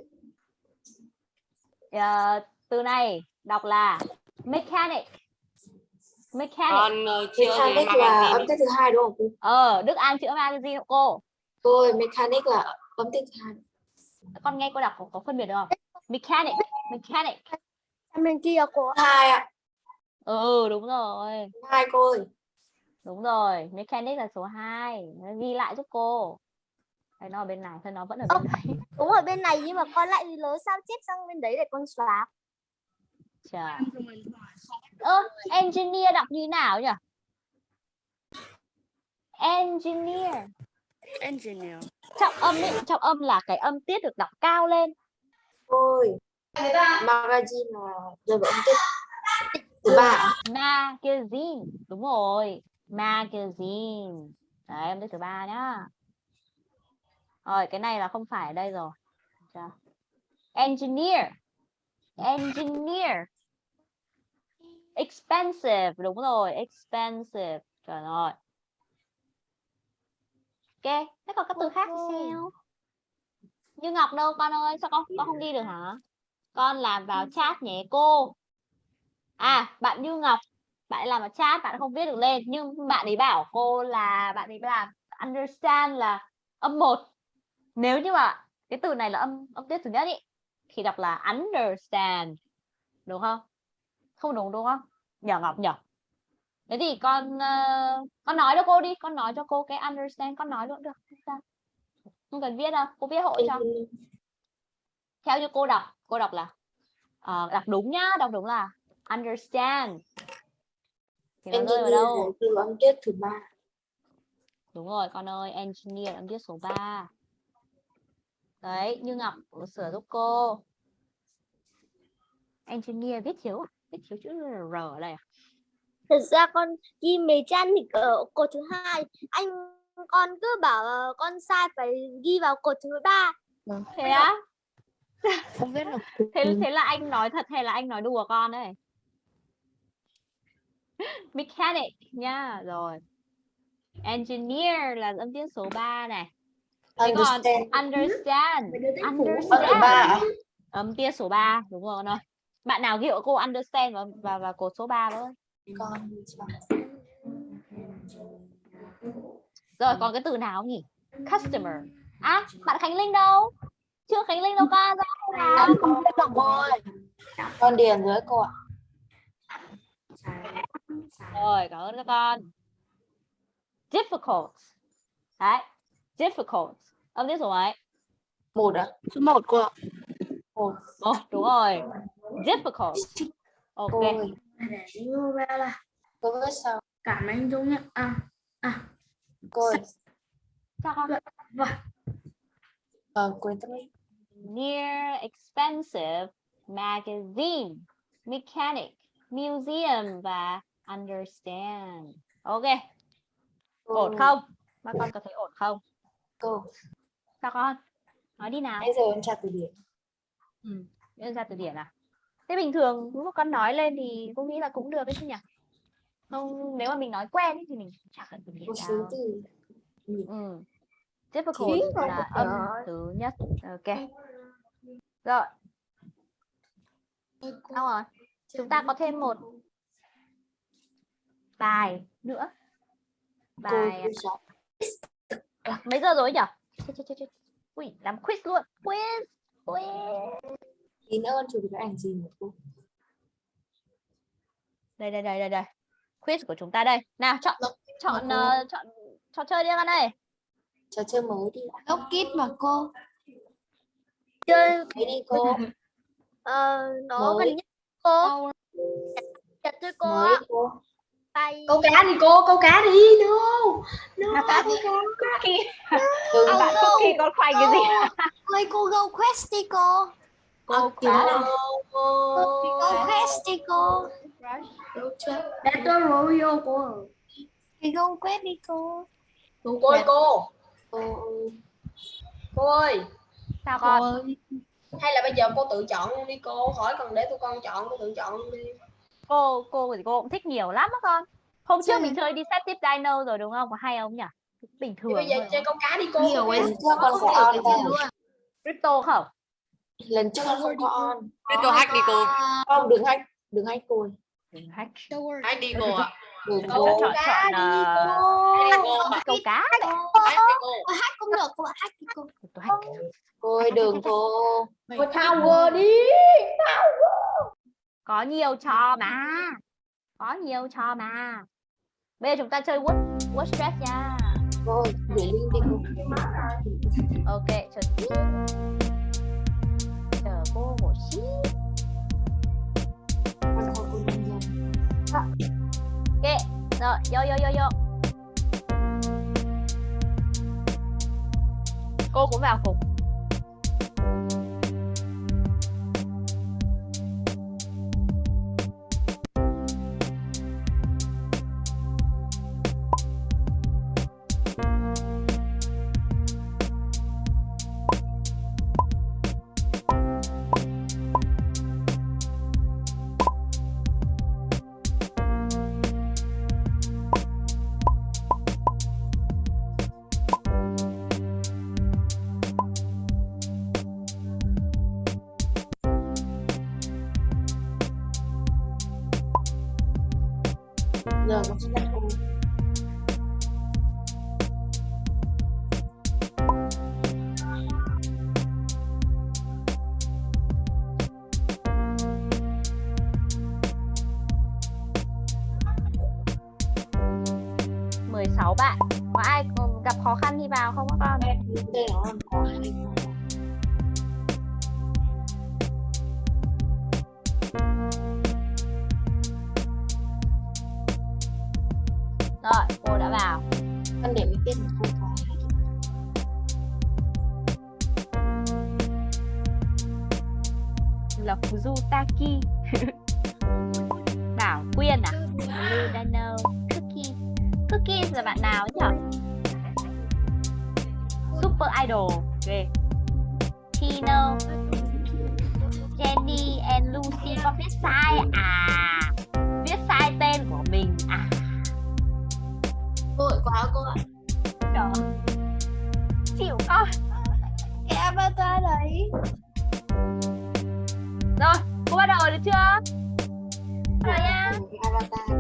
Ờ, từ này đọc là mechanic mechanic. Con ờ, mechanic là âm tiết thứ hai đúng không? Cô ờ Đức An chữa magazine hộ cô. Cô ơi mechanic là âm tiết thứ hai. Con nghe cô đọc có, có phân biệt được không? Mechanic mechanic. Sang bên kia cô hai ạ. Ừ đúng rồi. Hai cô ơi. Đúng rồi mechanic là số 2 ghi lại giúp cô. Đây, nó ở bên này thôi nó vẫn ở bên đấy Đúng ở bên này nhưng mà con lại nhớ sao chép sang bên đấy để con xóa. Trời. Ơ, engineer đọc như nào nhỉ? Engineer. Engineer. Trọng âm ấy, trọng âm là cái âm tiết được đọc cao lên. Ôi. Magazine là vào âm tiết thứ ba. Magazine. Đúng rồi. Magazine. Đấy, âm tiết thứ ba nhá. Rồi, cái này là không phải ở đây rồi. Engineer. Engineer. Expensive. Đúng rồi, expensive. Trời ơi. Ok, thế còn các từ khác thì sao? Như Ngọc đâu con ơi, sao con con không đi được hả? Con làm vào chat nhé cô. À, bạn Như Ngọc, bạn làm vào chat, bạn không viết được lên nhưng bạn ấy bảo cô là bạn ấy làm understand là âm 1. Nếu như mà cái từ này là âm âm tiết thứ nhất ý thì đọc là understand. Đúng không? Không đúng đúng không? Nhờ Ngọc nhờ. Thế thì con ờ, con nói cho cô đi, con nói cho cô cái understand, con nói luôn được. Không sao. Không cần viết đâu, cô viết hộ cho. Theo như cô đọc, cô đọc là ờ, đọc đúng nhá, đọc đúng là understand. Thì nó rơi vào đâu? Từ âm tiết thứ ba. Đúng rồi con ơi, engineer âm tiết số 3. Đấy, Như Ngọc sửa giúp cô. Engineer viết thiếu à? Viết thiếu chữ R ở đây à? Thật ra con ghi mechanic ở cột thứ hai. Anh con cứ bảo ờ, con sai phải ghi vào cột thứ ba. Thế á? Không biết được. Thế thế là anh nói thật hay là anh nói đùa con đấy? Mechanic nha, rồi. Engineer là âm tiết số 3 này. Thế còn Understand. understand, understand. ba à? Âm tiết số 3, đúng rồi con ơi. Bạn nào ghi hộ cô understand và và, và cột số 3 với. Con. Rồi còn cái từ nào nhỉ? Customer. À, bạn Khánh Linh đâu? Chưa Khánh Linh đâu con ra nào. Con điền dưới cô ạ. Rồi, cảm ơn các con. Difficult. Đấy, difficult. Âm tiết số mấy? Một ạ. Số 1 cô ạ. Một. Ồ, đúng rồi. Difficult. Ok. Cô ơi. Như vậy là Cô viết sao? cảm anh Dũng nhé. À, Cô ơi. Sao con? vâng. Ờ, quên tâm đi. Near expensive magazine, mechanic, museum và understand. Ok, Cô ổn không? Các con có thấy ổn không? Cô. Sao con? Nói đi nào. Nãy giờ em tra từ điển. Đưa ra từ điển à? Thế bình thường lúc con nói lên thì cô nghĩ là cũng được đấy chứ nhỉ? Không, nếu mà mình nói quen thì mình chả cần Một số đâu. từ. Ừ. Difficult là âm thứ nhất. Ok. Rồi, xong rồi. Chúng ta có thêm một bài nữa. Bài mấy giờ rồi nhỉ? Ui, làm quiz luôn. Quiz. Quiz. Tí nữa con chụp cái ảnh gì một cô? Đây đây đây đây đây. Quiz của chúng ta đây. Nào chọn chọn cô. ờ, chọn trò chơi đi con ơi. Trò chơi mới đi ạ. Gốc kít mà cô. Chơi Thế đi cô. ờ, nó gần nhất cô. Chặt thôi cô Mới ạ. cô. Bài Câu cá đi cô, câu cá đi. No. No. Cá đi. Khi Đừng bạn khi con khoai cái gì? Ơi cô go quest đi cô. Cô Cô. cá. Go quest đi cô. Battle Royale cô. Thì go quest đi cô. cô ơi cô Cô ơi. cô ơi Sao con? hay là bây giờ cô tự chọn luôn đi cô khỏi cần để tụi con chọn cô tự chọn luôn đi Cô cô thì cô cũng thích nhiều lắm á con. Hôm trước mình chơi đi set tip dino rồi đúng không? Có hay không nhỉ? Bình thường bây giờ chơi câu cá đi cô Nhiều trước con không? Crypto không? Lần trước con không có on. Crypto hack đi cô. Không, đừng hack. Đừng hack cô. Đừng hack. Hack đi cô ạ. Đừng Câu cô. Chọn cá chọn cô cô. câu cá. Hack cô. Cũng được cô hack đi cô. Tôi hack. Cô ơi, đừng cô. cô Tower đi Có nhiều trò mà. Có nhiều trò mà. bây giờ chúng ta chơi word word stress nha Rồi, gửi link đi cô. ok chờ tí cô một xí ok rồi vô vô vô vô cô cũng vào phục. Rồi, cô đã vào. Con để mình biết là cô có. Là Fuzutaki Bảo Quyên à? Ludano Cookie. Cookie là bạn nào ấy nhở? Super Idol. Ghê. Tino, Jenny and Lucy có viết sai à? Cô ạ. Trời chịu. Con cái avatar đấy. Rồi cô bắt đầu được chưa? Rồi nha. Avatar.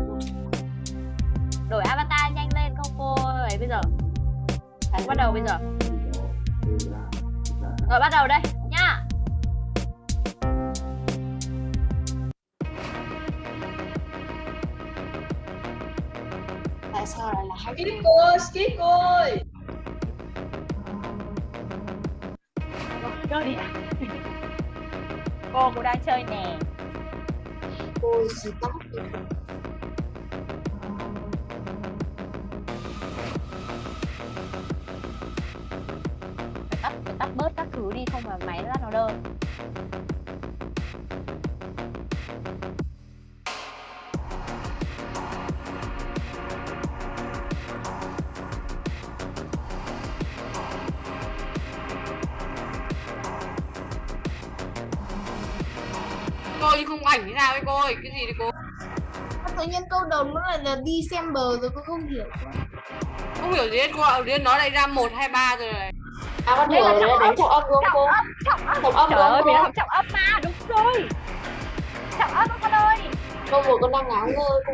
Đổi avatar nhanh lên không cô? Ấy bây giờ. Bắt đầu bây giờ. Rồi bắt đầu đây chơi nè. Ôi, gì tóc nó lại là December rồi cô không hiểu không hiểu gì hết cô ạ đến nó lại ra một hai ba rồi này. À con Đây hiểu là rồi đấy, trọng đánh trọng âm đúng không cô? trọng âm Trọng âm trời ơi không mình học trọng âm mà đúng rồi trọng âm con ơi Cô vừa con đang ngáo ngơ cô.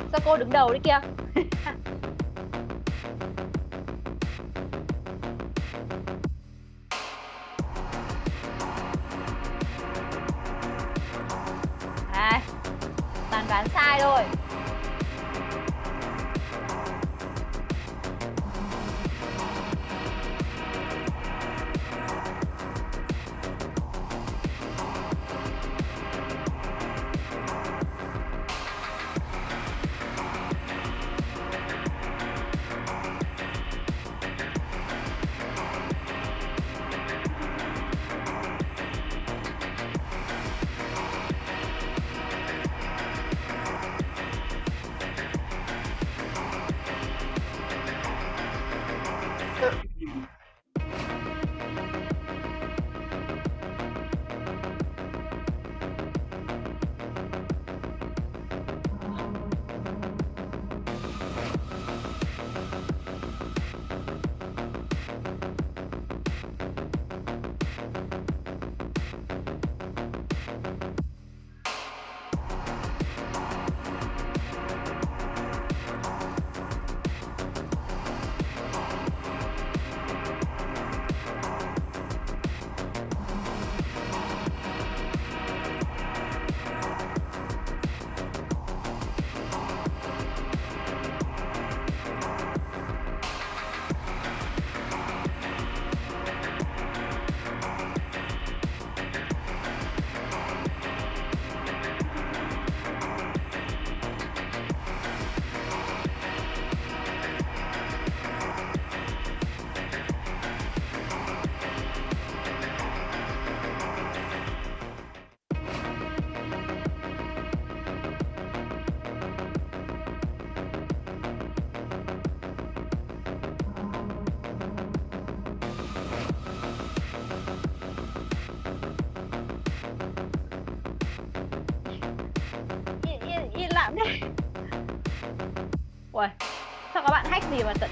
rồi sao cô đứng đầu đấy kia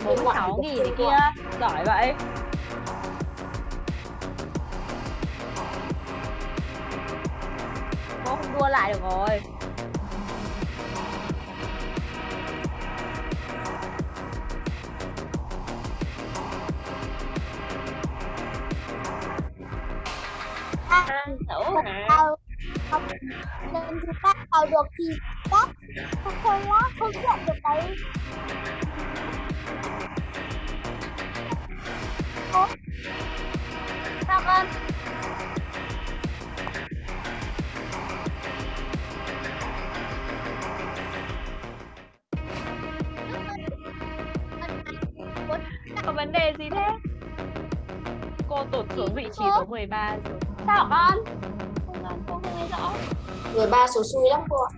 46 nghìn thế kia. Giỏi vậy. ba số sao hả con? Không con không nghe rõ. Người ba số xui lắm cô ạ.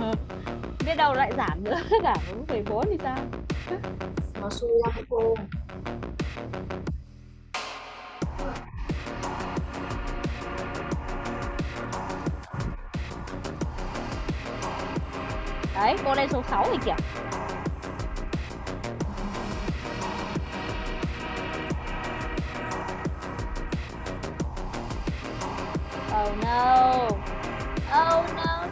Ờ, biết đâu lại giảm nữa giảm mười bốn thì sao? Nó xui lắm cô. Đấy cô đây số 6 thì kìa. Oh, no. Oh no.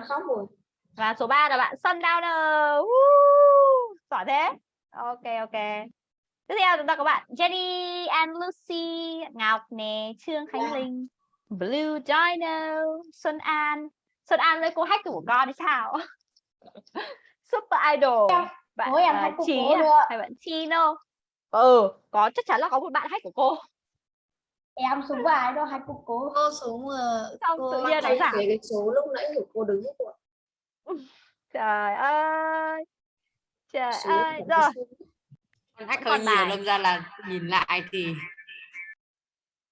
con khóc rồi. Và số 3 là bạn Sundowner uh, giỏi thế. Ok ok. Tiếp theo chúng ta có bạn Jenny and Lucy Ngọc nè Trương Khánh yeah. Linh Blue Dino Xuân An. Xuân An với cô hack của con thì sao? Super Idol. Dạ. Bạn Ôi, uh, em uh, Trí à? à? hay bạn Chino? Ừ có chắc chắn là có một bạn hack của cô em xuống bài đó hai cô cố. Cô xuống ờ, xong cô tự nhiên nó giảm cái số lúc nãy của cô đứng hết rồi. trời ơi. Trời Số ơi rồi. con hack Còn hơi nhiều đâm ra là nhìn lại thì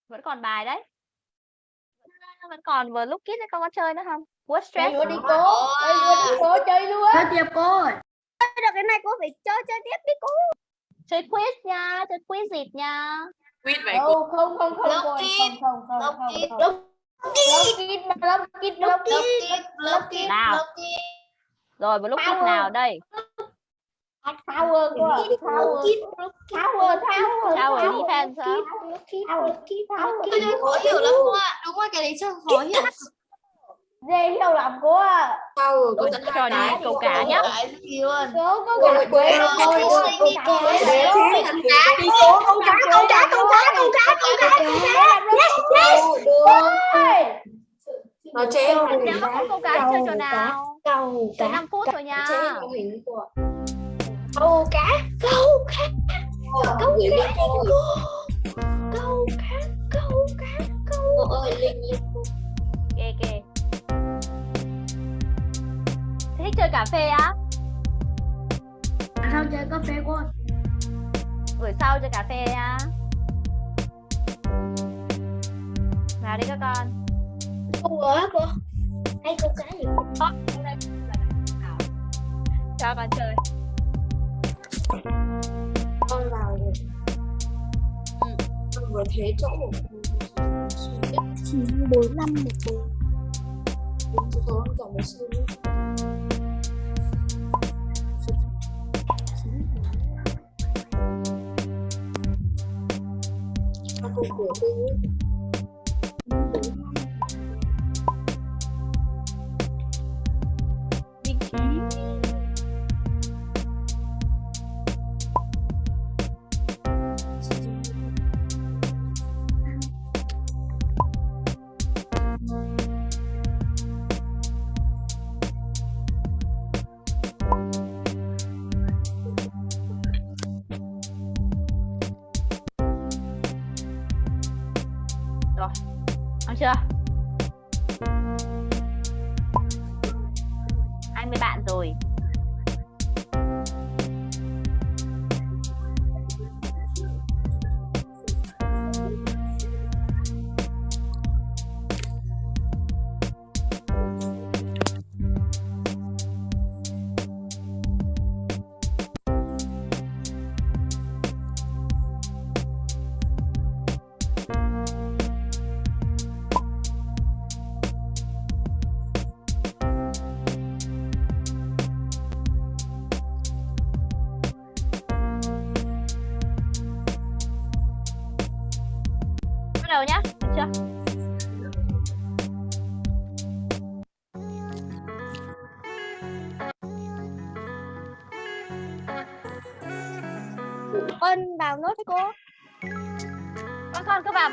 vẫn còn bài đấy. Vẫn còn vừa lúc kít con có chơi nữa không? What chơi stress đi cố chơi luôn đi cố chơi luôn. Chơi tiếp cô được cái này cô phải chơi chơi tiếp đi cô. Chơi quiz nha chơi quiz dịp nha quýt vậy không không không không không không không kít lớp kít lớp kít Lớp kít, Nào. rồi kít Power. nào đây ạ. Power Power Power Tower defense. Power Power Cái này khó hiểu lắm cô ạ. Đúng rồi, cái đấy chưa khó hiểu. Dễ hiểu lắm cô ạ Power có Ôi, tận cho hai đi cái. câu cá nhá. Cái gì luôn. cố có Ôi, cả quên quê rồi, rồi cô cô đi cô. cả Đấy, quê tận cá đi cô. câu cá câu cá câu cá câu cá câu cá Đâu, được. Nó chế mô hình. nếu mà không câu cá chơi trò nào Câu chơi cá. 5 phút thôi nha Chế mô hình của câu cá câu cá câu gửi lên cô. câu cá câu cá câu Cô ơi, Linh thích chơi cà phê á? Sao chơi cà phê cô buổi sau chơi cà phê nha vào đi các con. Câu á cô. Hay câu cá gì? Nào? cho con chơi. Con vào rồi. Ừ. Con vừa thế chỗ chín bốn năm một bốn rồi, con cả một xương. Con cô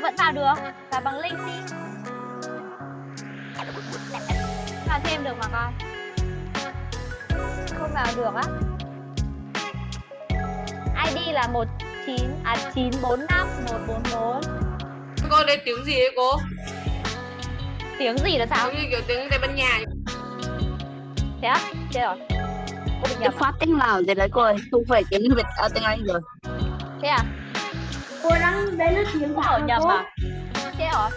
vẫn vào được. Vào bằng link đi. Vào thêm được mà con. Không vào được á. ID là 19 à 945 144 cô đây tiếng gì đấy cô? Tiếng gì là sao? Giống như kiểu tiếng tây ban nha. Thế á? Chết rồi cô bị nhập à? phát tiếng Lào gì đấy cô ơi, không phải tiếng Việt à, tiếng Anh rồi. thế à cô đang đấy là tiếng thảo ở nhầm à thế rồi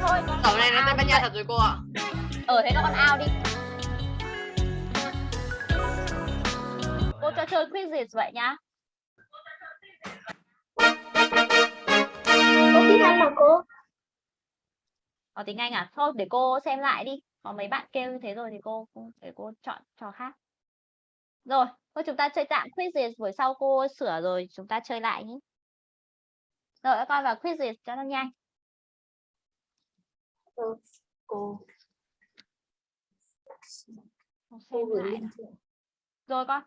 thôi. Con khẩu này là tây ban nha thật rồi cô ạ. Ở thế con ao đi. Cô cho chơi quiz gì vậy nhá có tiếng Anh mà cô? Có tiếng Anh à? Thôi để cô xem lại đi. Có mấy bạn kêu như thế rồi thì cô cô- để cô chọn trò khác. Rồi thôi chúng ta chơi tạm quiz gì buổi sau cô sửa rồi chúng ta chơi lại nhé rồi các con vào quiz cho nó nhanh. Cô. Cô cô gửi link rồi con.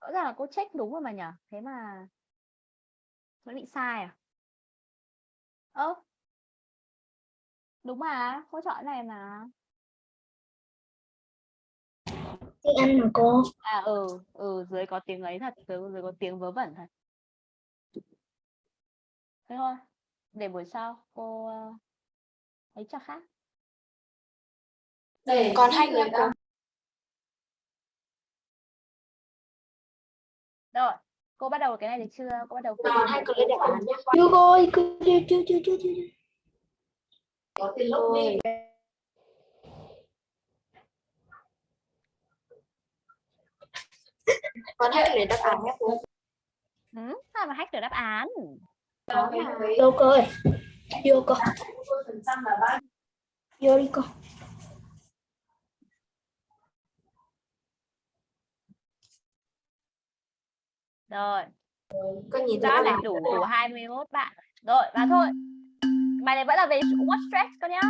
Rõ ràng là cô check đúng rồi mà nhỉ thế mà vẫn bị sai à? Ơ. Đúng mà cô chọn này mà tiếng Anh mà cô. À ừ ừ dưới có tiếng ấy thật dưới, dưới có tiếng vớ vẩn thật. Thế thôi để buổi sau cô ờ, ấy cho khác. Để Còn hai người cô. nữa. rồi cô bắt đầu cái này được chưa? Cô bắt đầu còn hai clip đáp án nhé chưa cô ơi chưa chưa chưa chưa chưa có tiền lúc đi còn hai clip đáp án nhé cô. Ừ, sao mà hack được đáp án? Vô cô ơi. Vô là bao vô đi cô. Rồi. Có nhìn này. án đủ đủ 21 bạn. Rồi và thôi. Bài này vẫn là về what stress con nhá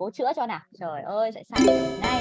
cố chữa cho nào trời ơi sẽ sai này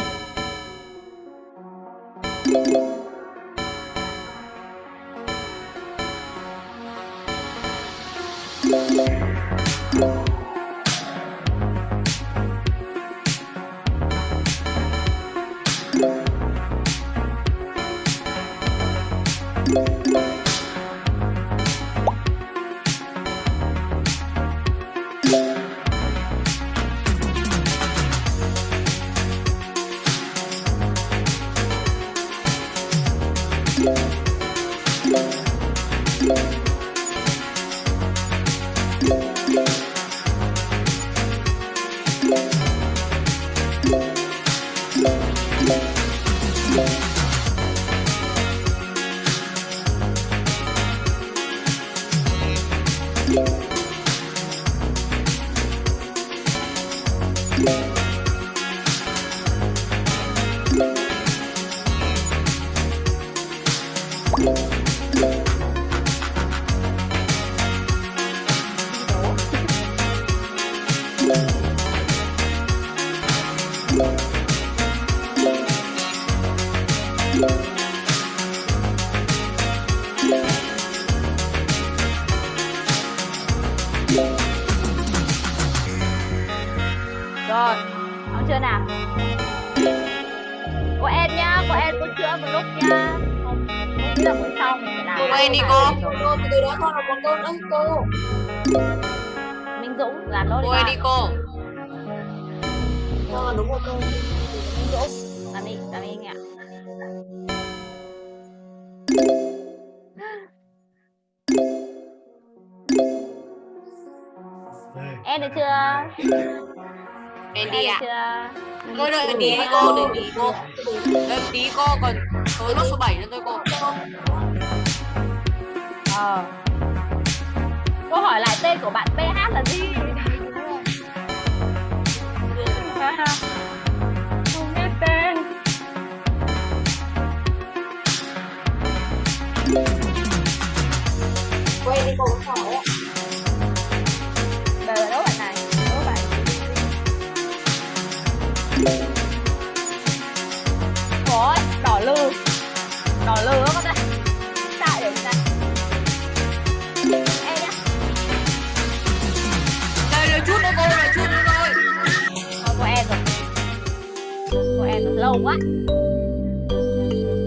Lâu quá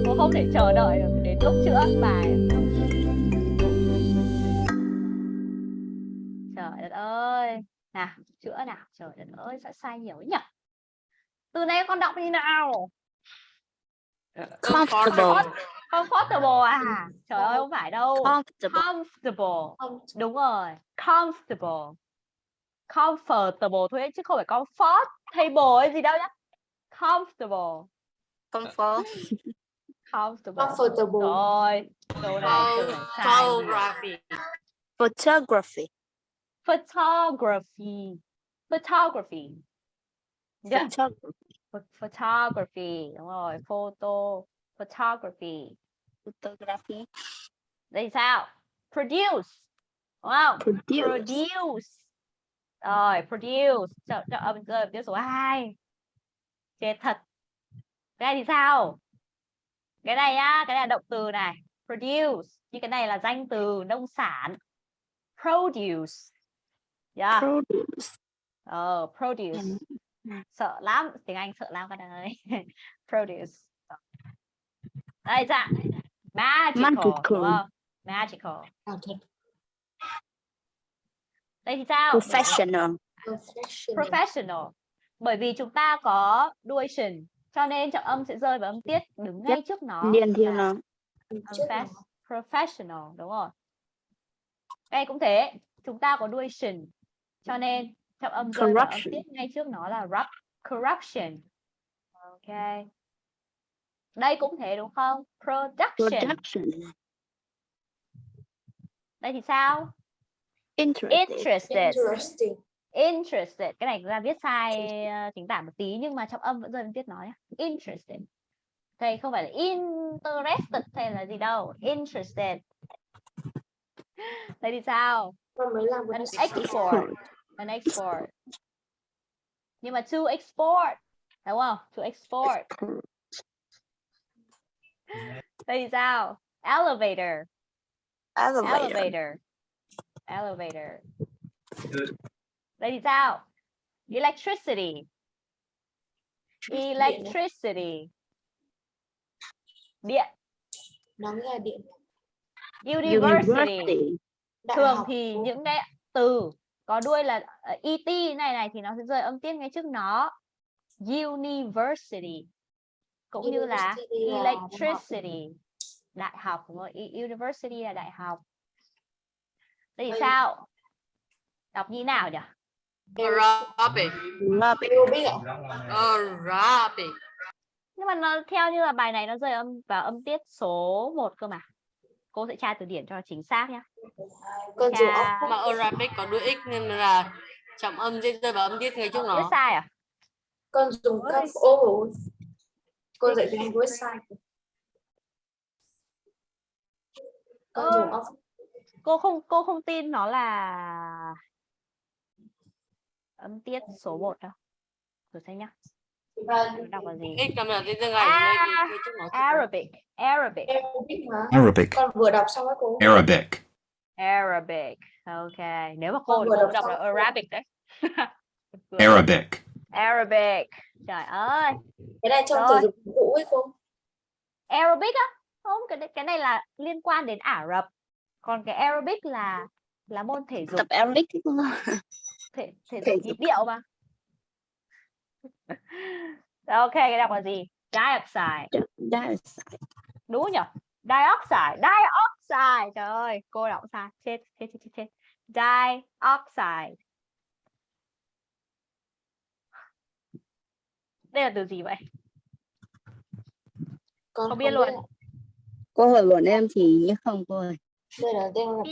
Cô không thể chờ đợi được đến lúc chữa bài. Trời đất ơi. Nào, chữa nào. Trời đất ơi, sẽ sai nhiều ấy nhỉ? Từ này con đọc như nào. Comfortable. Comfortable à? Trời ơi, không phải đâu. Comfortable. Đúng rồi, comfortable. Comfortable thôi chứ không phải comfort table hay gì đâu nhá. Comfortable, Comfort. comfortable. comfortable Rồi, câu này câu này sai. photography Photography. Photography. Photography. Yeah. Photography. ph- Photography, đúng rồi, photo, photography. Photography. Đây sao? Produce. Đúng không? Produce. produce rồi produce cho, cho âm cơ tiếp số 2 chết thật. Cái này thì sao? Cái này á cái này là động từ này. Produce. Nhưng cái này là danh từ nông sản. Produce. Yeah. Produce. ờ produce. Sợ lắm. Tiếng anh sợ lắm con ơi. Produce. Đây dạ. Magical, Magical. magical. Thật đây thì sao? Professional. professional. Professional bởi vì chúng ta có đuôi shin cho nên trọng âm sẽ rơi vào âm tiết đứng ngay trước nó. Liên theo nó. Professional đúng rồi. Đây cũng thế chúng ta có đuôi shin cho nên trọng âm rơi vào âm Corruption. tiết ngay trước nó là rup, corruption. Ok. Đây cũng thế đúng không? Production. Production. đây thì sao? Interested. interested interesting interested. Cái này ra viết sai ờ, chính tả một tí nhưng mà trong âm vẫn rơi vào tiết nói nhá. interested. Đây không phải là interested hay là gì đâu. Interested. Đây thì sao? An export. an export. Nhưng mà to export. Đúng không? To export. Đây thì sao? Elevator. Elevator. elevator. Elevator đây thì sao? Electricity. Electricity. Điện. Nó nghĩa là điện. University. Thường thì những cái từ có đuôi là ờ, et này này thì nó sẽ rơi âm tiết ngay trước nó. University. Cũng như là học. electricity. Đại học đúng không? U- university là đại học. Đây thì Đây. sao? Đọc như nào nhỉ Arabic. Ạ. Arabic. nhưng mà nó theo như là bài này nó rơi âm vào âm tiết số 1 cơ mà. Cô sẽ tra từ điển cho chính xác nhé con Chà. ốc. Mà Arabic có đuôi x nên là trọng âm sẽ rơi vào âm tiết ngay trước nó. sai à? Con dùng các ô cô dạy tiếng Anh với sai con dùng cô không cô không tin nó là âm tiết số 1 đâu thử xem nhá. Và Nó đọc là gì À. Arabic Arabic. Arabic, con vừa đọc xong á cô. Arabic, Arabic. Ok. Nếu mà cô vừa đọc đọc là. Arabic đấy. Arabic, Arabic. Trời ơi. Cái này trong Rồi. dục phục vụ ấy cô. Arabic á? Không cái này- cái này là liên quan đến Ả Rập. Còn cái Arabic là là môn thể dục. Tập Arabic thể thể thể dục nhịp điệu mà Rồi, ok cái đọc là gì dioxide Dioxide. đúng nhỉ dioxide dioxide trời ơi cô đọc sai chết chết chết chết, dioxide đây là từ gì vậy con Không biết luôn. ạ. Cô hỏi bọn em thì không cô ơi. đây là tên là.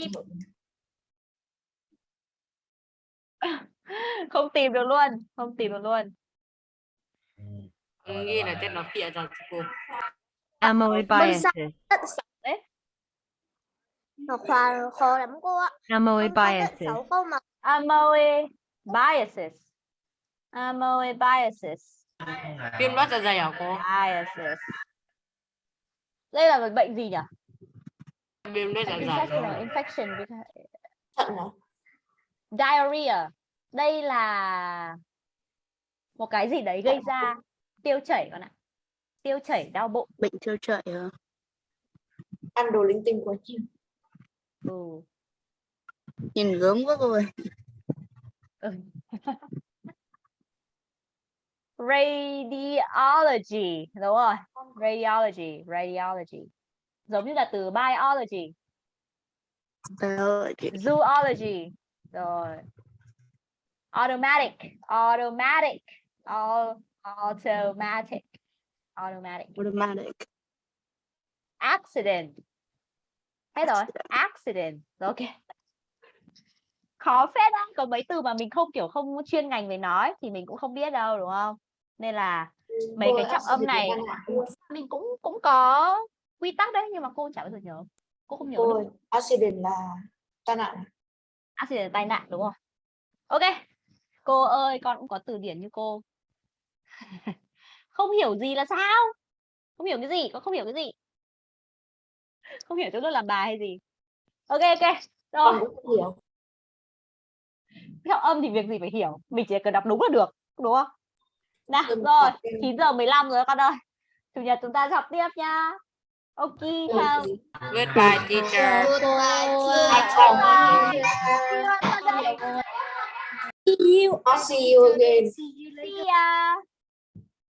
Không tìm được luôn không tìm được luôn Nghĩ là tên nó phịa ra cho cô. Amoebiasis. đấy Nó khoa khó lắm cô ạ. Amoebiasis. Sáu câu mà amoebiasis amoebiasis Viêm loét dạ dày hả cô? biasis đây là một bệnh gì nhỉ Viêm loét dạ dày. infection infection thận này diarrhea. Đây là một cái gì đấy gây ra tiêu chảy con ạ. Tiêu chảy đau bụng. Bệnh tiêu chảy hả? ăn đồ linh tinh quá nhiều ừ. Nhìn gớm quá cô ơi. radiology đúng rồi. Radiology radiology. Giống như là từ biology. Biology. zoology rồi. Automatic. Automatic. All, automatic. Automatic. Automatic. accident. Hết rồi. Accident. Ok. Khó phết á có mấy từ mà mình không kiểu không chuyên ngành về nói thì mình cũng không biết đâu đúng không? Nên là mấy cái trọng âm này mình cũng cũng có quy tắc đấy nhưng mà cô chả bao giờ nhớ. Cô không nhớ ơi accident là tai nạn à? Accident tai nạn đúng không? Ok. Cô ơi con cũng có từ điển như cô. Không hiểu gì là sao? Không hiểu cái gì? Con không hiểu cái gì? Không hiểu chúng tôi làm bài hay gì? Ok ok. Rồi. Hiểu. Trọng âm thì việc gì phải hiểu? Mình chỉ cần đọc đúng là được đúng không? Nào rồi. học em- 9 giờ 15 rồi con ơi. Chủ nhật chúng ta học tiếp nha ok Ừ, không thì- Goodbye teacher. See you. Not see you again. See you see later. ya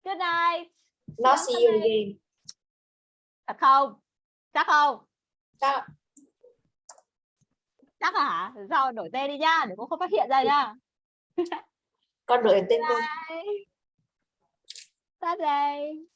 good night Not see you again. thật không chắc không Chắc chắc hả sao đổi tên đi nhá để cô không phát hiện ra nhá con đổi tên cô. bye bye bye